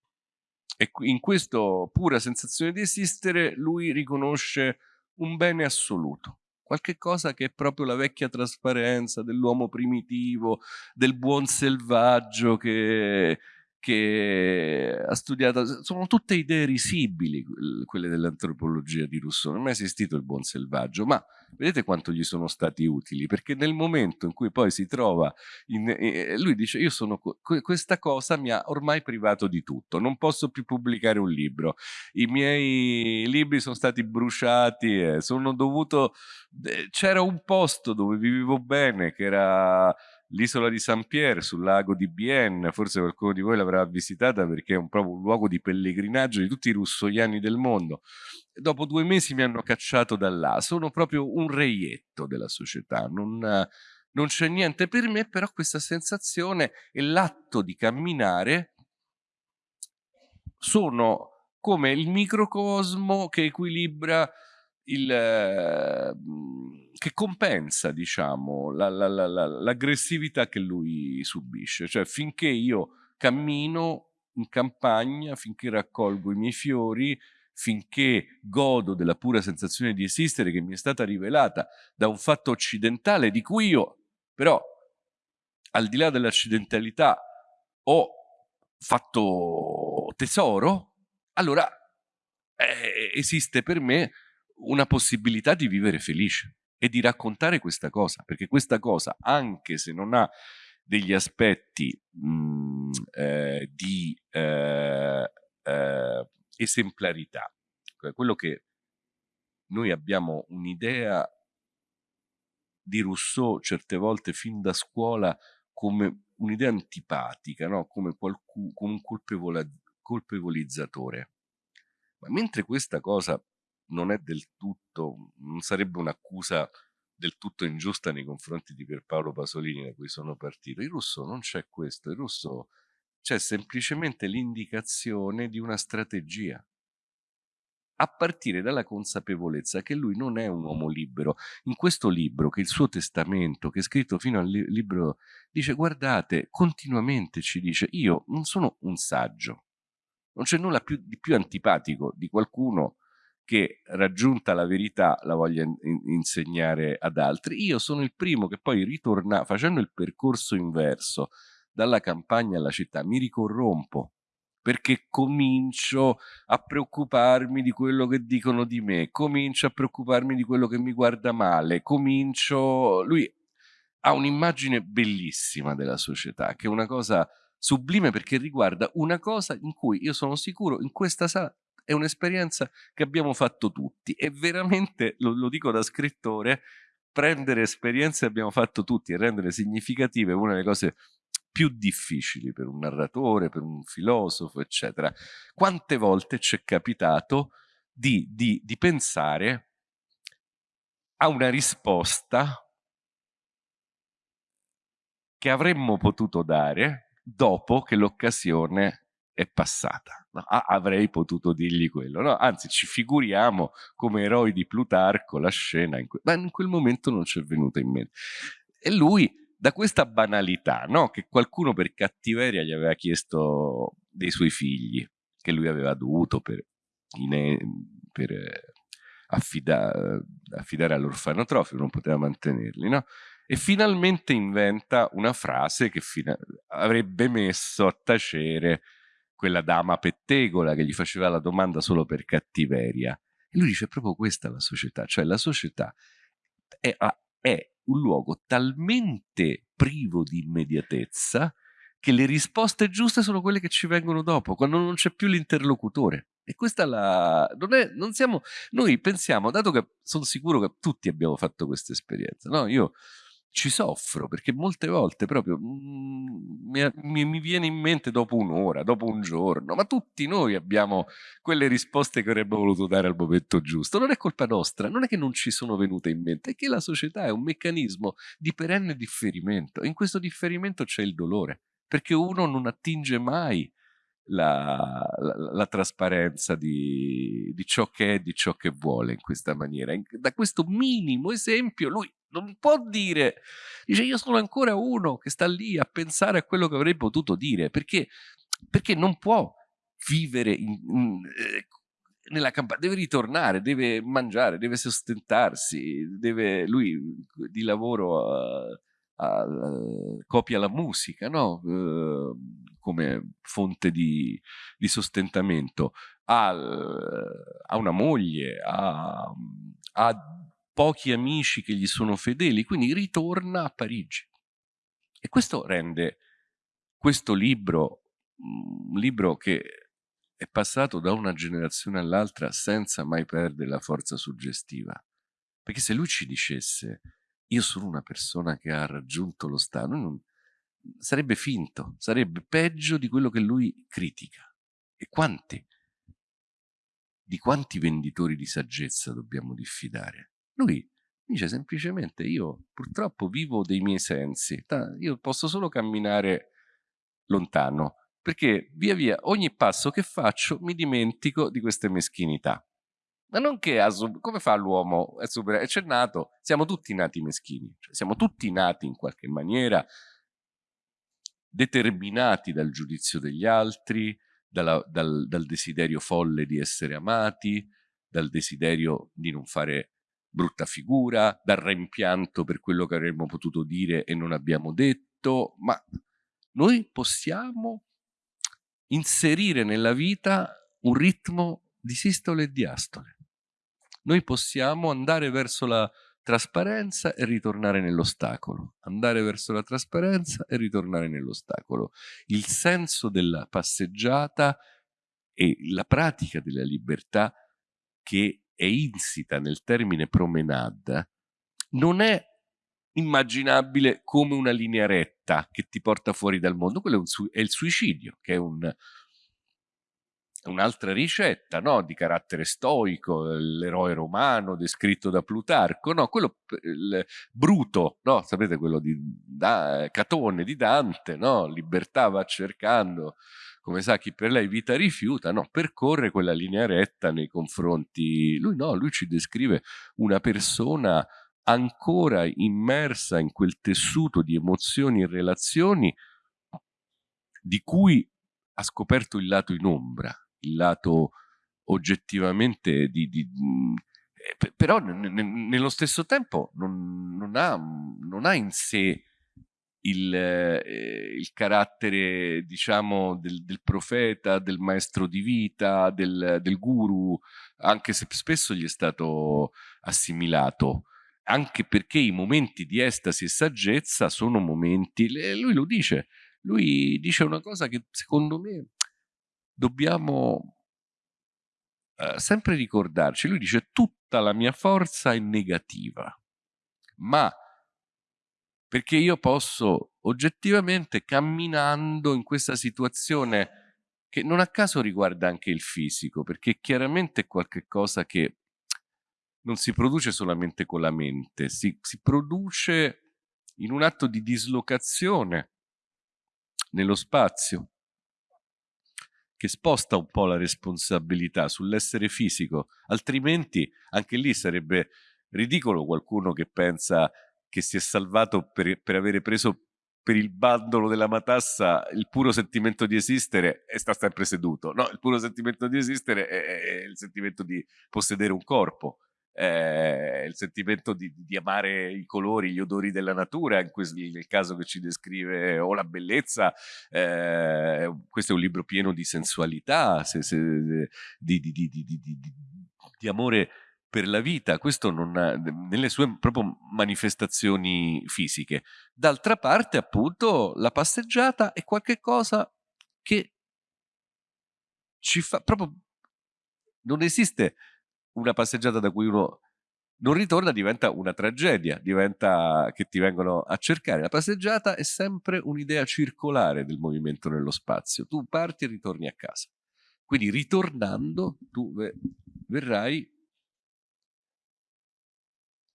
S1: E in questa pura sensazione di esistere lui riconosce un bene assoluto, qualche cosa che è proprio la vecchia trasparenza dell'uomo primitivo, del buon selvaggio che che ha studiato, sono tutte idee risibili quelle dell'antropologia di Rousseau, non è mai esistito il buon selvaggio, ma vedete quanto gli sono stati utili, perché nel momento in cui poi si trova, in, lui dice io sono, questa cosa mi ha ormai privato di tutto, non posso più pubblicare un libro, i miei libri sono stati bruciati, eh, sono dovuto, eh, c'era un posto dove vivevo bene che era l'isola di Saint-Pierre sul lago di Bienne, forse qualcuno di voi l'avrà visitata perché è un, proprio un luogo di pellegrinaggio di tutti i russoiani del mondo. Dopo due mesi mi hanno cacciato da là, sono proprio un reietto della società, non, non c'è niente per me, però questa sensazione e l'atto di camminare sono come il microcosmo che equilibra il, eh, che compensa, diciamo, l'aggressività la, la, che lui subisce. Cioè, finché io cammino in campagna, finché raccolgo i miei fiori, finché godo della pura sensazione di esistere che mi è stata rivelata da un fatto occidentale di cui io, però, al di là dell'accidentalità, ho fatto tesoro, allora eh, esiste per me una possibilità di vivere felice e di raccontare questa cosa, perché questa cosa, anche se non ha degli aspetti mh, mm, eh, di eh, eh, esemplarità, cioè quello che noi abbiamo un'idea di Rousseau certe volte fin da scuola come un'idea antipatica, no? come, qualcuno, come un colpevolizzatore. Ma mentre questa cosa non è del tutto, non sarebbe un'accusa del tutto ingiusta nei confronti di Pierpaolo Pasolini da cui sono partito. Il russo non c'è questo, il russo c'è semplicemente l'indicazione di una strategia a partire dalla consapevolezza che lui non è un uomo libero. In questo libro, che il suo testamento, che è scritto fino al li libro, dice guardate, continuamente ci dice, io non sono un saggio, non c'è nulla più, di più antipatico di qualcuno che raggiunta la verità la voglia in insegnare ad altri. Io sono il primo che poi ritorna, facendo il percorso inverso, dalla campagna alla città, mi ricorrompo perché comincio a preoccuparmi di quello che dicono di me, comincio a preoccuparmi di quello che mi guarda male, comincio... Lui ha un'immagine bellissima della società, che è una cosa sublime perché riguarda una cosa in cui io sono sicuro in questa sala è un'esperienza che abbiamo fatto tutti e veramente, lo, lo dico da scrittore, prendere esperienze che abbiamo fatto tutti e rendere significative è una delle cose più difficili per un narratore, per un filosofo, eccetera. Quante volte ci è capitato di, di, di pensare a una risposta che avremmo potuto dare dopo che l'occasione è passata. No, avrei potuto dirgli quello, no? anzi ci figuriamo come eroi di Plutarco la scena, in ma in quel momento non ci è venuta in mente. E lui da questa banalità, no? che qualcuno per cattiveria gli aveva chiesto dei suoi figli, che lui aveva dovuto per, per eh, affida, affidare all'orfanotrofio, non poteva mantenerli, no? e finalmente inventa una frase che avrebbe messo a tacere quella dama pettegola che gli faceva la domanda solo per cattiveria. E lui dice proprio questa è la società, cioè la società è, è un luogo talmente privo di immediatezza che le risposte giuste sono quelle che ci vengono dopo, quando non c'è più l'interlocutore. E questa la... Non è, non siamo... Noi pensiamo, dato che sono sicuro che tutti abbiamo fatto questa esperienza, no? Io ci soffro perché molte volte proprio mm, mi, mi, viene in mente dopo un'ora, dopo un giorno, ma tutti noi abbiamo quelle risposte che avremmo voluto dare al momento giusto. Non è colpa nostra, non è che non ci sono venute in mente, è che la società è un meccanismo di perenne differimento. In questo differimento c'è il dolore, perché uno non attinge mai la, la, la trasparenza di, di, ciò che è, di ciò che vuole in questa maniera. Da questo minimo esempio lui non può dire, dice io sono ancora uno che sta lì a pensare a quello che avrei potuto dire, perché, perché non può vivere in, in, eh, nella campagna, deve ritornare, deve mangiare, deve sostentarsi, deve, lui di lavoro uh, uh, copia la musica, no? Uh, come fonte di, di sostentamento, ha, ha, una moglie, ha, ha pochi amici che gli sono fedeli, quindi ritorna a Parigi. E questo rende questo libro un libro che è passato da una generazione all'altra senza mai perdere la forza suggestiva. Perché se lui ci dicesse io sono una persona che ha raggiunto lo Stato, non, sarebbe finto, sarebbe peggio di quello che lui critica. E quanti? Di quanti venditori di saggezza dobbiamo diffidare? Lui Dice semplicemente io purtroppo vivo dei miei sensi, io posso solo camminare lontano, perché via via ogni passo che faccio mi dimentico di queste meschinità. Ma non che, come fa l'uomo a superare? Nato, siamo tutti nati meschini, cioè siamo tutti nati in qualche maniera determinati dal giudizio degli altri, dalla, dal, dal desiderio folle di essere amati, dal desiderio di non fare brutta figura, dal rimpianto per quello che avremmo potuto dire e non abbiamo detto, ma noi possiamo inserire nella vita un ritmo di sistole e di astole. Noi possiamo andare verso la trasparenza e ritornare nell'ostacolo, andare verso la trasparenza e ritornare nell'ostacolo. Il senso della passeggiata e la pratica della libertà che è insita nel termine promenade non è immaginabile come una linea retta che ti porta fuori dal mondo, quello è, è il suicidio, che è un, un'altra ricetta no? di carattere stoico, l'eroe romano descritto da Plutarco, no? quello bruto, no? sapete quello di da, Catone di Dante, libertà va cercando, come sa chi per lei vita rifiuta, percorre quella linea retta nei confronti, lui no, lui ci descrive una persona ancora immersa in quel tessuto di emozioni e relazioni di cui ha scoperto il lato in ombra, il lato oggettivamente di, di eh, però nello stesso tempo non, non, ha, non ha in sé il, eh, il carattere, diciamo, del, del, profeta, del maestro di vita, del, del guru, anche se spesso gli è stato assimilato anche perché i momenti di estasi e saggezza sono momenti, lui lo dice, lui dice una cosa che secondo me dobbiamo eh, sempre ricordarci, lui dice tutta la mia forza è negativa, ma perché io posso oggettivamente camminando in questa situazione che non a caso riguarda anche il fisico, perché chiaramente è qualcosa che non si produce solamente con la mente, si, si produce in un atto di dislocazione nello spazio che sposta un po' la responsabilità sull'essere fisico, altrimenti anche lì sarebbe ridicolo qualcuno che pensa che si è salvato per, per avere preso per il bandolo della matassa il puro sentimento di esistere e sta sempre seduto. No, il puro sentimento di esistere è, è il sentimento di possedere un corpo, è il sentimento di, di, amare i colori, gli odori della natura, in questo, nel caso che ci descrive, o la bellezza. Eh, questo è un libro pieno di sensualità, se, se, di, di, di amore per la vita, questo non ha, nelle sue proprio manifestazioni fisiche. D'altra parte, appunto, la passeggiata è qualcosa che ci fa proprio non esiste una passeggiata da cui uno non ritorna diventa una tragedia, diventa che ti vengono a cercare. La passeggiata è sempre un'idea circolare del movimento nello spazio. Tu parti e ritorni a casa. Quindi ritornando tu verrai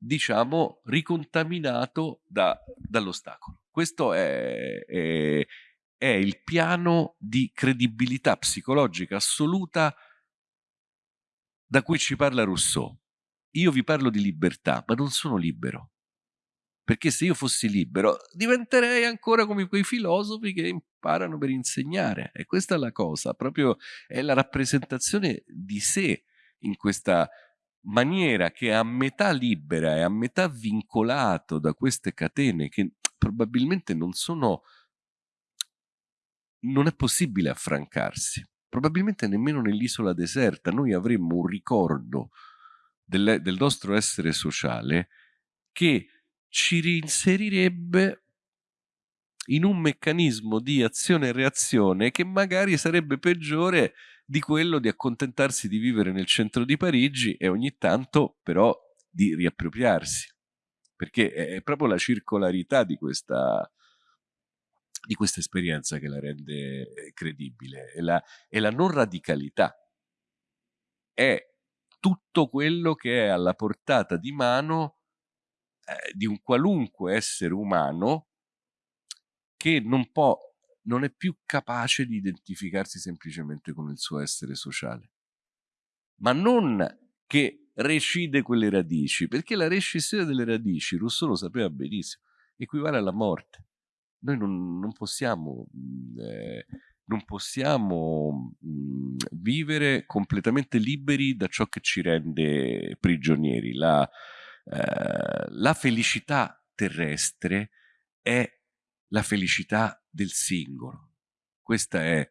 S1: diciamo, ricontaminato da, dall'ostacolo. Questo è, è, è il piano di credibilità psicologica assoluta da cui ci parla Rousseau. Io vi parlo di libertà, ma non sono libero. Perché se io fossi libero diventerei ancora come quei filosofi che imparano per insegnare. E questa è la cosa, proprio è la rappresentazione di sé in questa maniera che è a metà libera e a metà vincolato da queste catene che probabilmente non sono non è possibile affrancarsi probabilmente nemmeno nell'isola deserta. Noi avremmo un ricordo del, del nostro essere sociale che ci reinserirebbe in un meccanismo di azione e reazione che magari sarebbe peggiore di quello di accontentarsi di vivere nel centro di Parigi e ogni tanto però di riappropriarsi, perché è proprio la circolarità di questa, di questa esperienza che la rende eh, credibile, è la, è la non radicalità, è tutto quello che è alla portata di mano eh, di un qualunque essere umano che non può, non è più capace di identificarsi semplicemente con il suo essere sociale. Ma non che recide quelle radici, perché la rescissione delle radici, Rousseau lo sapeva benissimo, equivale alla morte. Noi non, non possiamo, mhmm, eh, non possiamo mh, mhmm, vivere completamente liberi da ciò che ci rende prigionieri. La, eh, la felicità terrestre è la felicità del singolo. Questa è,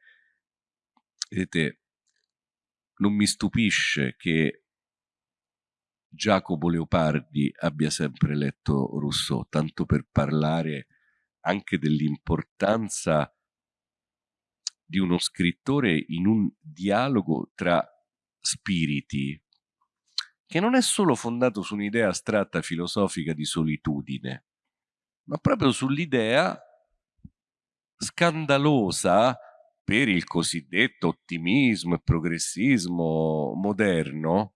S1: vedete, non mi stupisce che Giacomo Leopardi abbia sempre letto Rousseau, tanto per parlare anche dell'importanza di uno scrittore in un dialogo tra spiriti che non è solo fondato su un'idea astratta filosofica di solitudine, ma proprio sull'idea scandalosa per il cosiddetto ottimismo e progressismo moderno,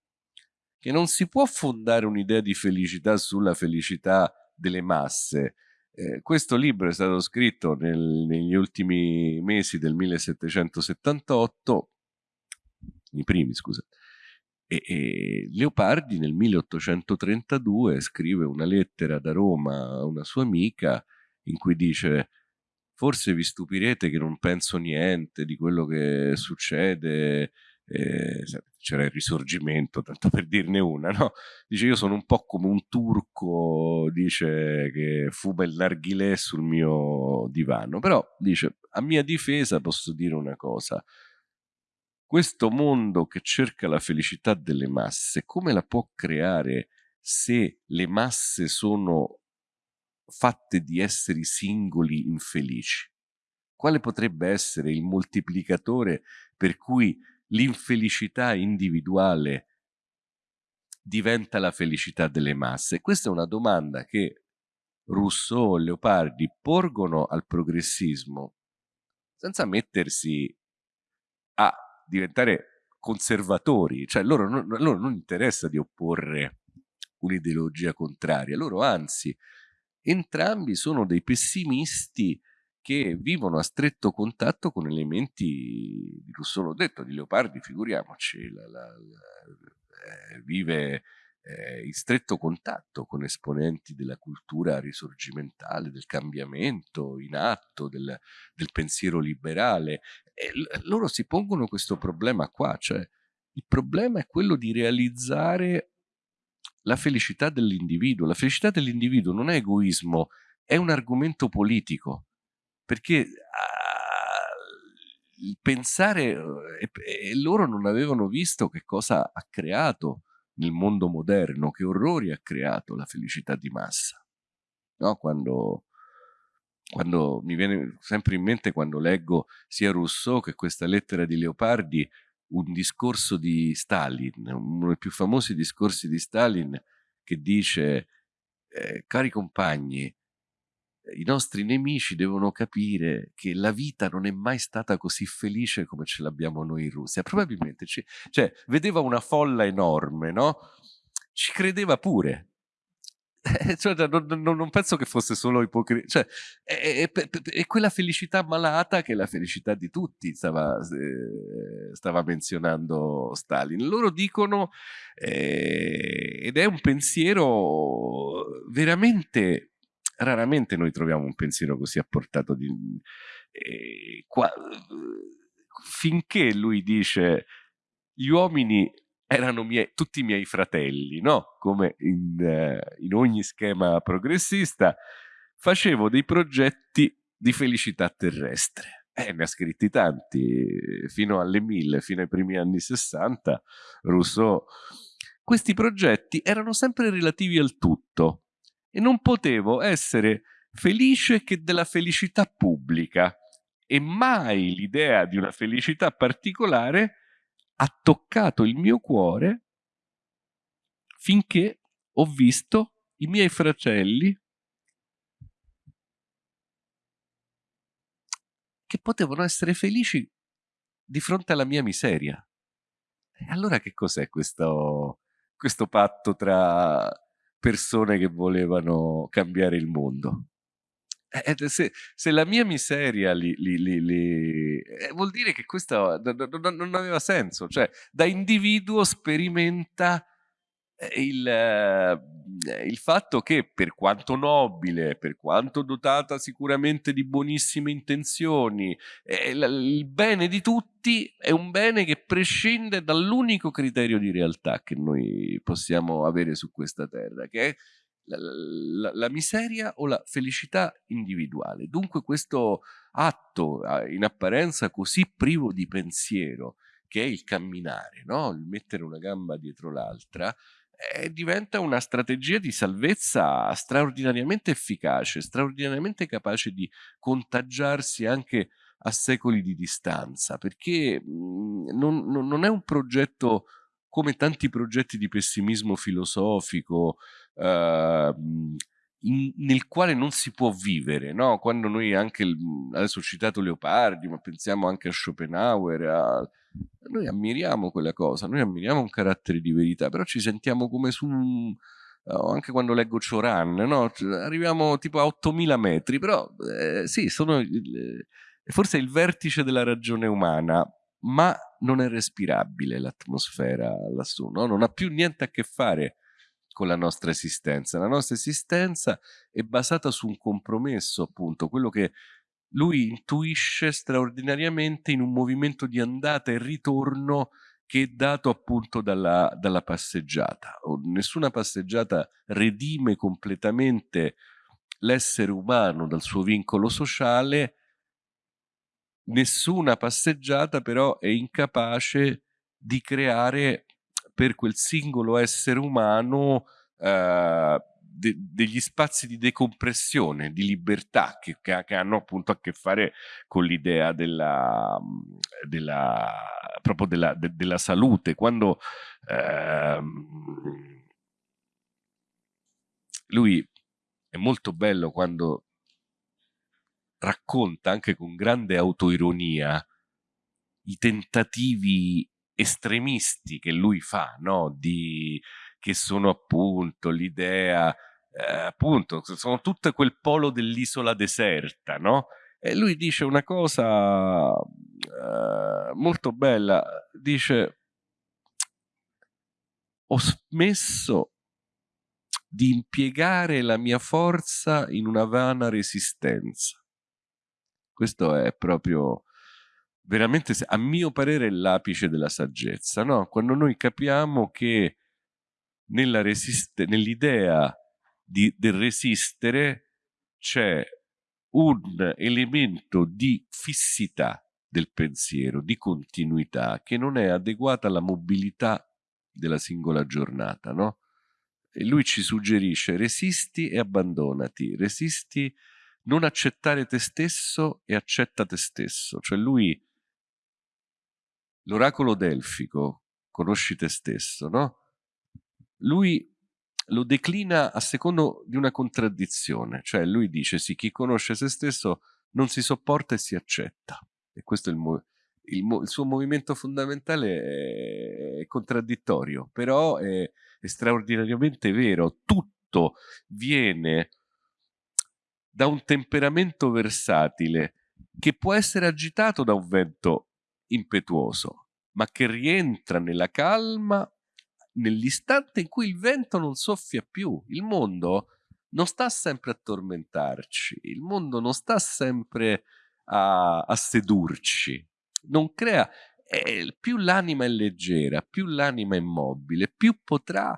S1: che non si può fondare un'idea di felicità sulla felicità delle masse, eh, questo libro è stato scritto nel, negli ultimi mesi del 1778, i primi scusa, e, e, Leopardi nel 1832 scrive una lettera da Roma a una sua amica in cui dice forse vi stupirete che non penso niente di quello che succede eh, c'era il risorgimento, tanto per dirne una, no? Dice io sono un po' come un turco, dice che fuba il narghilè sul mio divano, però dice a mia difesa posso dire una cosa, questo mondo che cerca la felicità delle masse, come la può creare se le masse sono fatte di esseri singoli infelici? Quale potrebbe essere il moltiplicatore per cui l'infelicità individuale diventa la felicità delle masse? Questa è una domanda che Rousseau e Leopardi porgono al progressismo senza mettersi a diventare conservatori, cioè loro non, loro non interessa di opporre un'ideologia contraria, loro anzi entrambi sono dei pessimisti che vivono a stretto contatto con elementi di Rousseau, detto, di Leopardi, figuriamoci, la, la, la, eh, vive eh, in stretto contatto con esponenti della cultura risorgimentale, del cambiamento in atto, del, del pensiero liberale. E loro si pongono questo problema qua, cioè il problema è quello di realizzare la felicità dell'individuo. La felicità dell'individuo non è egoismo, è un argomento politico perché uh, pensare e, e loro non avevano visto che cosa ha creato nel mondo moderno, che orrori ha creato la felicità di massa. No? Quando, quando mi viene sempre in mente quando leggo sia Rousseau che questa lettera di Leopardi un discorso di Stalin, uno dei più famosi discorsi di Stalin che dice eh, cari compagni i nostri nemici devono capire che la vita non è mai stata così felice come ce l'abbiamo noi in Russia. Probabilmente, ci, cioè, vedeva una folla enorme, no? Ci credeva pure. cioè, non, non, non, penso che fosse solo ipocrisia, cioè, è, è, è, quella felicità malata che è la felicità di tutti, stava, eh, stava menzionando Stalin. Loro dicono, eh, ed è un pensiero veramente raramente noi troviamo un pensiero così a portato di... Eh, qua, finché lui dice gli uomini erano miei, tutti i miei fratelli, no? Come in, eh, in ogni schema progressista, facevo dei progetti di felicità terrestre. Eh, ne ha scritti tanti, fino alle mille, fino ai primi anni 60, Rousseau. Questi progetti erano sempre relativi al tutto, e non potevo essere felice che della felicità pubblica e mai l'idea di una felicità particolare ha toccato il mio cuore finché ho visto i miei fratelli che potevano essere felici di fronte alla mia miseria. E allora che cos'è questo, questo patto tra persone che volevano cambiare il mondo. Eh, se, se, la mia miseria li, li, li, eh, vuol dire che questo non, non aveva senso, cioè da individuo sperimenta il, eh, il, fatto che per quanto nobile, per quanto dotata sicuramente di buonissime intenzioni, eh, il bene di tutti è un bene che prescinde dall'unico criterio di realtà che noi possiamo avere su questa terra, che è la, la, la, miseria o la felicità individuale. Dunque questo atto in apparenza così privo di pensiero, che è il camminare, no? il mettere una gamba dietro l'altra, eh, diventa una strategia di salvezza straordinariamente efficace, straordinariamente capace di contagiarsi anche a secoli di distanza, perché mh, non, non, non è un progetto come tanti progetti di pessimismo filosofico, eh, in, nel quale non si può vivere, no? quando noi anche, adesso ho citato Leopardi, ma pensiamo anche a Schopenhauer, a, noi ammiriamo quella cosa, noi ammiriamo un carattere di verità, però ci sentiamo come su un, anche quando leggo Cioran, no? arriviamo tipo a 8000 metri, però eh, sì, sono il, forse il vertice della ragione umana, ma non è respirabile l'atmosfera lassù, no? non ha più niente a che fare con la nostra esistenza. La nostra esistenza è basata su un compromesso, appunto, quello che lui intuisce straordinariamente in un movimento di andata e ritorno che è dato appunto dalla, dalla passeggiata. Nessuna passeggiata redime completamente l'essere umano dal suo vincolo sociale, nessuna passeggiata però è incapace di creare per quel singolo essere umano eh, de degli spazi di decompressione, di libertà che, che, hanno appunto a che fare con l'idea della, della, proprio della, de della salute. Quando eh, lui è molto bello quando racconta anche con grande autoironia i tentativi estremisti che lui fa, no? Di, che sono appunto l'idea, eh, appunto, sono tutto quel polo dell'isola deserta, no? E lui dice una cosa eh, molto bella, dice ho smesso di impiegare la mia forza in una vana resistenza. Questo è proprio veramente, a mio parere, l'apice della saggezza, no? Quando noi capiamo che nell'idea del resistere c'è un elemento di fissità del pensiero, di continuità, che non è adeguata alla mobilità della singola giornata, no? E lui ci suggerisce resisti e abbandonati, resisti non accettare te stesso e accetta te stesso, cioè lui l'oracolo delfico, conosci te stesso, no? Lui lo declina a secondo di una contraddizione, cioè lui dice sì, chi conosce se stesso non si sopporta e si accetta. E questo è il, il, il suo movimento fondamentale è, contraddittorio, però è, è straordinariamente vero. Tutto viene da un temperamento versatile che può essere agitato da un vento impetuoso, ma che rientra nella calma nell'istante in cui il vento non soffia più. Il mondo non sta sempre a tormentarci, il mondo non sta sempre a, a sedurci, non crea... Eh, più l'anima è leggera, più l'anima è mobile, più potrà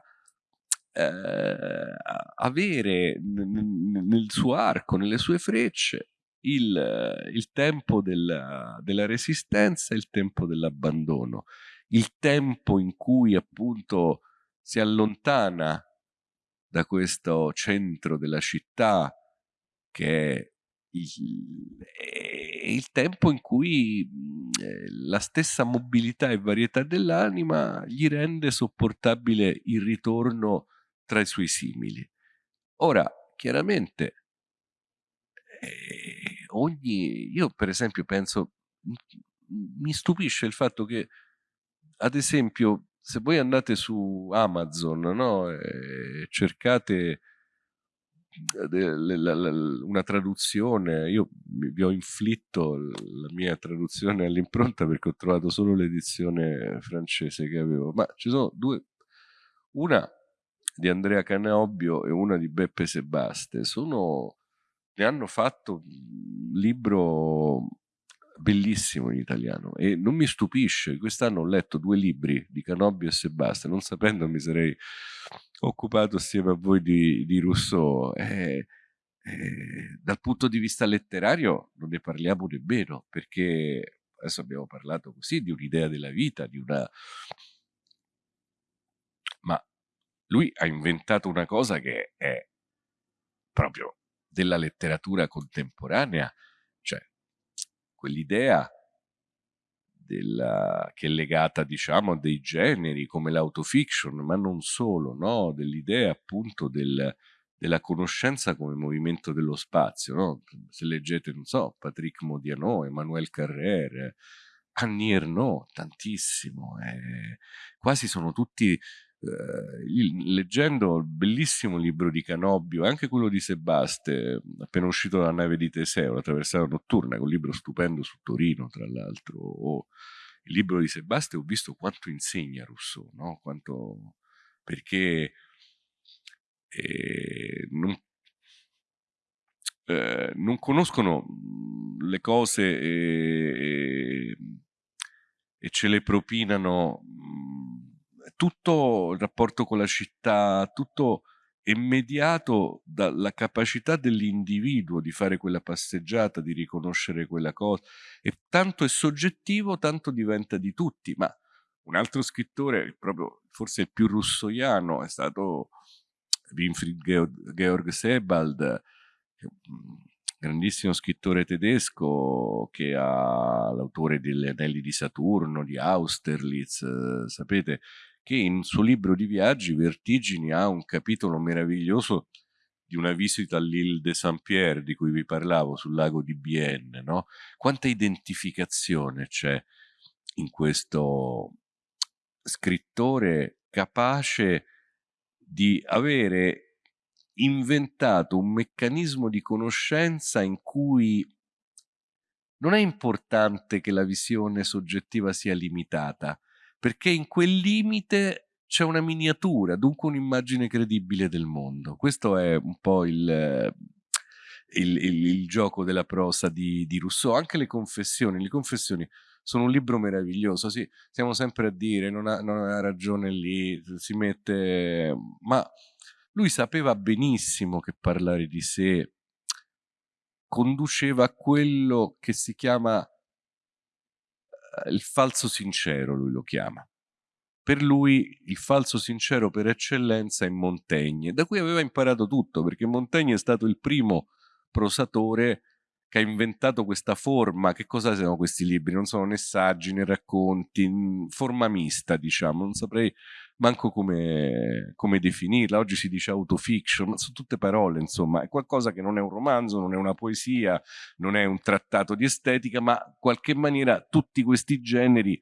S1: eh, avere nel suo arco, nelle sue frecce, il, il tempo della, della resistenza e il tempo dell'abbandono, il tempo in cui appunto si allontana da questo centro della città che è il, è il tempo in cui eh, la stessa mobilità e varietà dell'anima gli rende sopportabile il ritorno tra i suoi simili. Ora, chiaramente, eh, ogni, io per esempio penso, mi stupisce il fatto che, ad esempio,
S2: se voi andate su Amazon no, e cercate una traduzione, io vi ho inflitto la mia traduzione all'impronta perché ho trovato solo l'edizione francese che avevo, ma ci sono due, una di Andrea Canobbio e una di Beppe Sebaste, sono, ne hanno fatto un libro bellissimo in italiano e non mi stupisce, quest'anno ho letto due libri di Canobbio e Sebaste, non sapendo mi sarei occupato assieme a voi di, di Rousseau. E, e, dal punto di vista letterario non ne parliamo nemmeno perché adesso abbiamo parlato così di un'idea della vita, di una... ma lui ha inventato una cosa che è proprio della letteratura contemporanea, cioè quell'idea della, che è legata diciamo a dei generi come l'autofiction, ma non solo, no? dell'idea appunto del, della conoscenza come movimento dello spazio. No? Se leggete, non so, Patrick Modiano, Emmanuel Carrère, Annie Ernaux, tantissimo, eh, quasi sono tutti eh, leggendo il bellissimo libro di Canobbio, anche quello di Sebaste, appena uscito dalla nave di Teseo, la traversata notturna, un libro stupendo su Torino, tra l'altro, o il libro di Sebaste, ho visto quanto insegna Rousseau, no? quanto, perché eh, non, eh, non, conoscono le cose e, e ce le propinano tutto il rapporto con la città, tutto è mediato dalla capacità dell'individuo di fare quella passeggiata, di riconoscere quella cosa. E tanto è soggettivo, tanto diventa di tutti. Ma un altro scrittore, proprio forse il più russoiano, è stato Winfried Georg Sebald, grandissimo scrittore tedesco che ha l'autore degli Anelli di Saturno, di Austerlitz, eh, sapete, che in suo libro di viaggi Vertigini ha un capitolo meraviglioso di una visita all'Île de Saint-Pierre di cui vi parlavo sul lago di Bienne, no? Quanta identificazione c'è in questo scrittore capace di avere inventato un meccanismo di conoscenza in cui non è importante che la visione soggettiva sia limitata, perché in quel limite c'è una miniatura, dunque un'immagine credibile del mondo. Questo è un po' il, il, il, il gioco della prosa di, di, Rousseau. Anche le confessioni, le confessioni sono un libro meraviglioso, sì, stiamo sempre a dire, non ha, non ha ragione lì, si mette... ma lui sapeva benissimo che parlare di sé conduceva a quello che si chiama il falso sincero lui lo chiama. Per lui il falso sincero per eccellenza è Montaigne, da cui aveva imparato tutto, perché Montaigne è stato il primo prosatore che ha inventato questa forma. Che cosa sono questi libri? Non sono né saggi né racconti, forma mista, diciamo, non saprei manco come, come definirla. Oggi si dice autofiction, ma sono tutte parole, insomma, è qualcosa che non è un romanzo, non è una poesia, non è un trattato di estetica, ma in qualche maniera tutti questi generi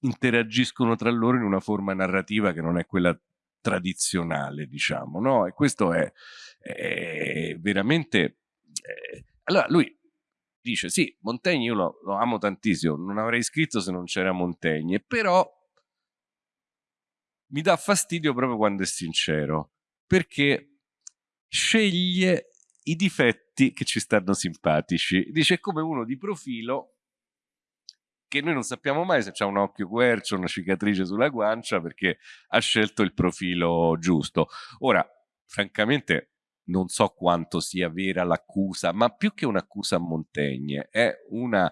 S2: interagiscono tra loro in una forma narrativa che non è quella tradizionale, diciamo, no? E questo è, è veramente... Eh, allora, lui dice, sì, Montaigne io lo, lo amo tantissimo, non avrei scritto se non c'era Montaigne, però mi dà fastidio proprio quando è sincero, perché sceglie i difetti che ci stanno simpatici. Dice è come uno di profilo che noi non sappiamo mai se c'ha un occhio quercio, una cicatrice sulla guancia, perché ha scelto il profilo giusto. Ora, francamente, non so quanto sia vera l'accusa, ma più che un'accusa a Montaigne, è una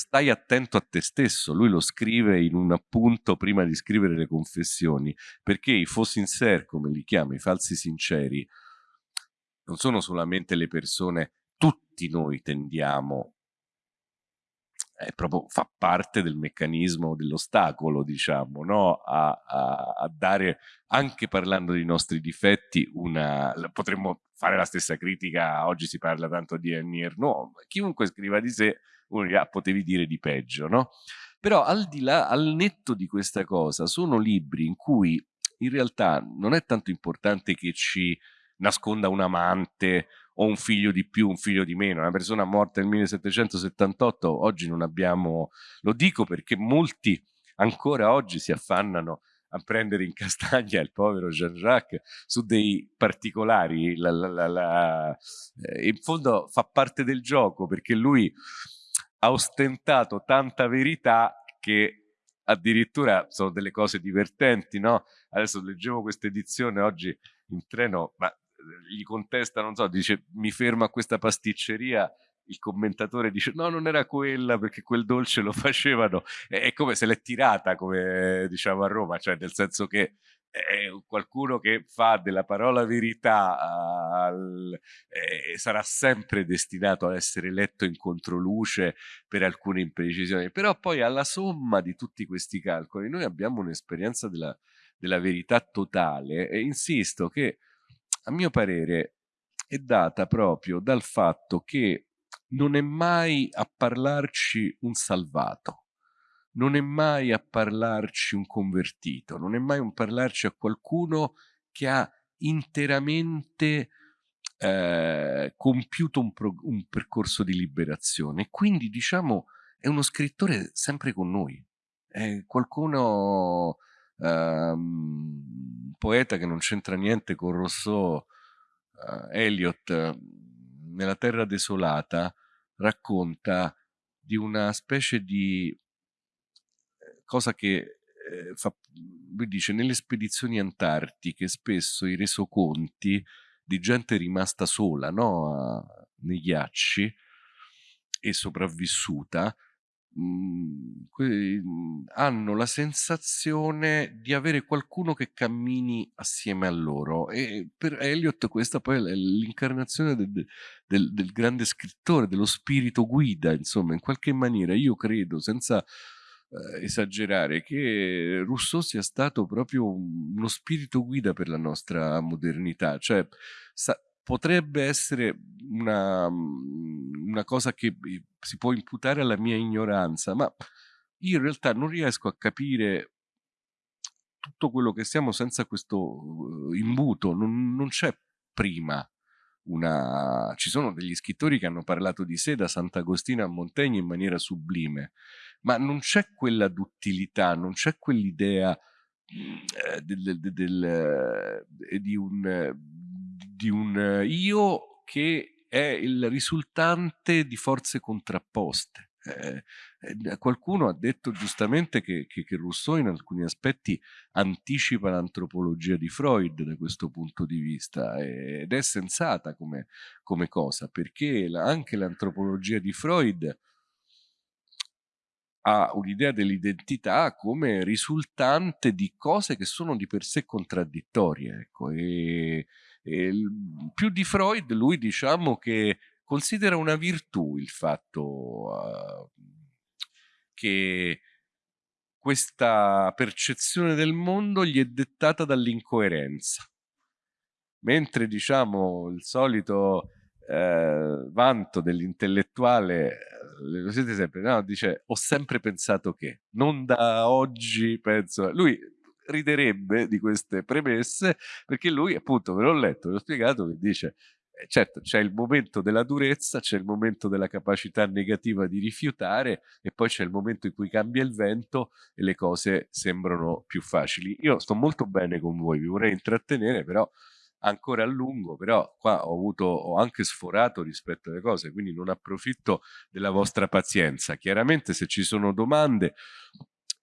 S2: stai attento a te stesso, lui lo scrive in un appunto prima di scrivere le confessioni, perché i faux sinceri, come li chiama, i falsi sinceri, non sono solamente le persone, tutti noi tendiamo, è proprio, fa parte del meccanismo dell'ostacolo, diciamo, no? a, a, a, dare, anche parlando dei nostri difetti, una, potremmo fare la stessa critica, oggi si parla tanto di Annie Ernaux, chiunque scriva di sé uno dirà potevi dire di peggio, no? Però al di là, al netto di questa cosa, sono libri in cui in realtà non è tanto importante che ci nasconda un amante o un figlio di più, un figlio di meno. Una persona morta nel 1778, oggi non abbiamo, lo dico perché molti ancora oggi si affannano a prendere in castagna il povero Jean-Jacques su dei particolari. La, la, la, eh, in fondo fa parte del gioco perché lui ha ostentato tanta verità che addirittura sono delle cose divertenti, no? Adesso leggevo questa edizione oggi in treno, ma gli contesta, non so, dice mi fermo a questa pasticceria, il commentatore dice no, non era quella perché quel dolce lo facevano, è come se l'è tirata, come diciamo a Roma, cioè nel senso che è qualcuno che fa della parola verità al, eh, sarà sempre destinato ad essere letto in controluce per alcune imprecisioni, però poi alla somma di tutti questi calcoli noi abbiamo un'esperienza della, della verità totale e insisto che a mio parere, è data proprio dal fatto che non è mai a parlarci un salvato, non è mai a parlarci un convertito, non è mai un parlarci a qualcuno che ha interamente eh, compiuto un, un, percorso di liberazione. Quindi, diciamo, è uno scrittore sempre con noi, è qualcuno um, poeta che non c'entra niente con Rousseau, uh, Eliot, nella Terra Desolata, racconta di una specie di cosa che eh, fa, lui dice, nelle spedizioni antartiche spesso i resoconti di gente rimasta sola no? A, nei ghiacci e sopravvissuta Mhmm, mhmm, hanno la sensazione di avere qualcuno che cammini assieme a loro e per Eliot questa poi è l'incarnazione del, del, del grande scrittore, dello spirito guida, insomma, in qualche maniera io credo, senza eh, esagerare, che Rousseau sia stato proprio uno spirito guida per la nostra modernità, cioè potrebbe essere una, una cosa che si può imputare alla mia ignoranza, ma io in realtà non riesco a capire tutto quello che siamo senza questo imbuto, non, non c'è prima una... ci sono degli scrittori che hanno parlato di sé da Sant'Agostino a Montaigne in maniera sublime, ma non c'è quella duttilità, non c'è quell'idea eh, del, del, del, eh, di un di un io che è il risultante di forze contrapposte. Eh, eh, qualcuno ha detto giustamente che, che, che, Rousseau in alcuni aspetti anticipa l'antropologia di Freud da questo punto di vista ed è sensata come, come cosa perché la, anche l'antropologia di Freud ha un'idea dell'identità come risultante di cose che sono di per sé contraddittorie ecco, e, e più di Freud, lui diciamo che considera una virtù il fatto uh, che questa percezione del mondo gli è dettata dall'incoerenza. Mentre diciamo il solito eh, vanto dell'intellettuale, lo siete sempre, no? dice ho sempre pensato che, non da oggi penso, lui riderebbe di queste premesse perché lui appunto ve l'ho letto, ve l'ho spiegato che dice eh, certo c'è il momento della durezza, c'è il momento della capacità negativa di rifiutare e poi c'è il momento in cui cambia il vento e le cose sembrano più facili. Io sto molto bene con voi, vi vorrei intrattenere però ancora a lungo, però qua ho avuto, ho anche sforato rispetto alle cose, quindi non approfitto della vostra pazienza. Chiaramente se ci sono domande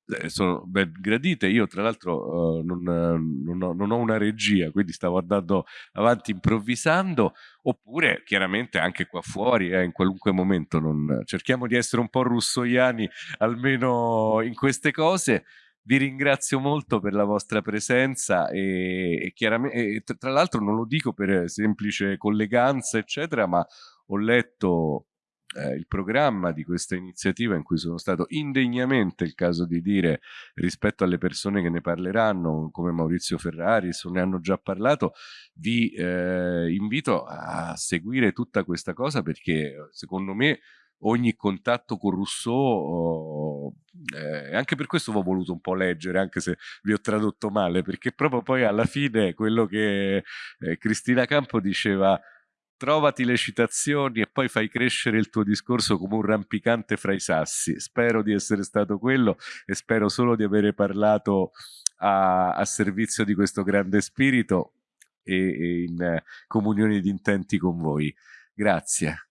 S2: eh, sono ben gradite. Io, tra l'altro, uh, non, non, ho, non, ho, una regia, quindi stavo andando avanti improvvisando. Oppure, chiaramente, anche qua fuori, eh, in qualunque momento, non... cerchiamo di essere un po' russoiani almeno in queste cose. Vi ringrazio molto per la vostra presenza e, e chiaramente, e, tra l'altro non lo dico per semplice colleganza, eccetera, ma ho letto eh, il programma di questa iniziativa in cui sono stato indegnamente, il caso di dire, rispetto alle persone che ne parleranno, come Maurizio Ferraris, o ne hanno già parlato, vi eh, invito a seguire tutta questa cosa perché secondo me ogni contatto con Rousseau oh, eh, anche per questo ho voluto un po' leggere, anche se vi ho tradotto male, perché proprio poi alla fine quello che eh, Cristina Campo diceva trovati le citazioni e poi fai crescere il tuo discorso come un rampicante fra i sassi. Spero di essere stato quello e spero solo di avere parlato a, a servizio di questo grande spirito e, e in comunione di intenti con voi. Grazie.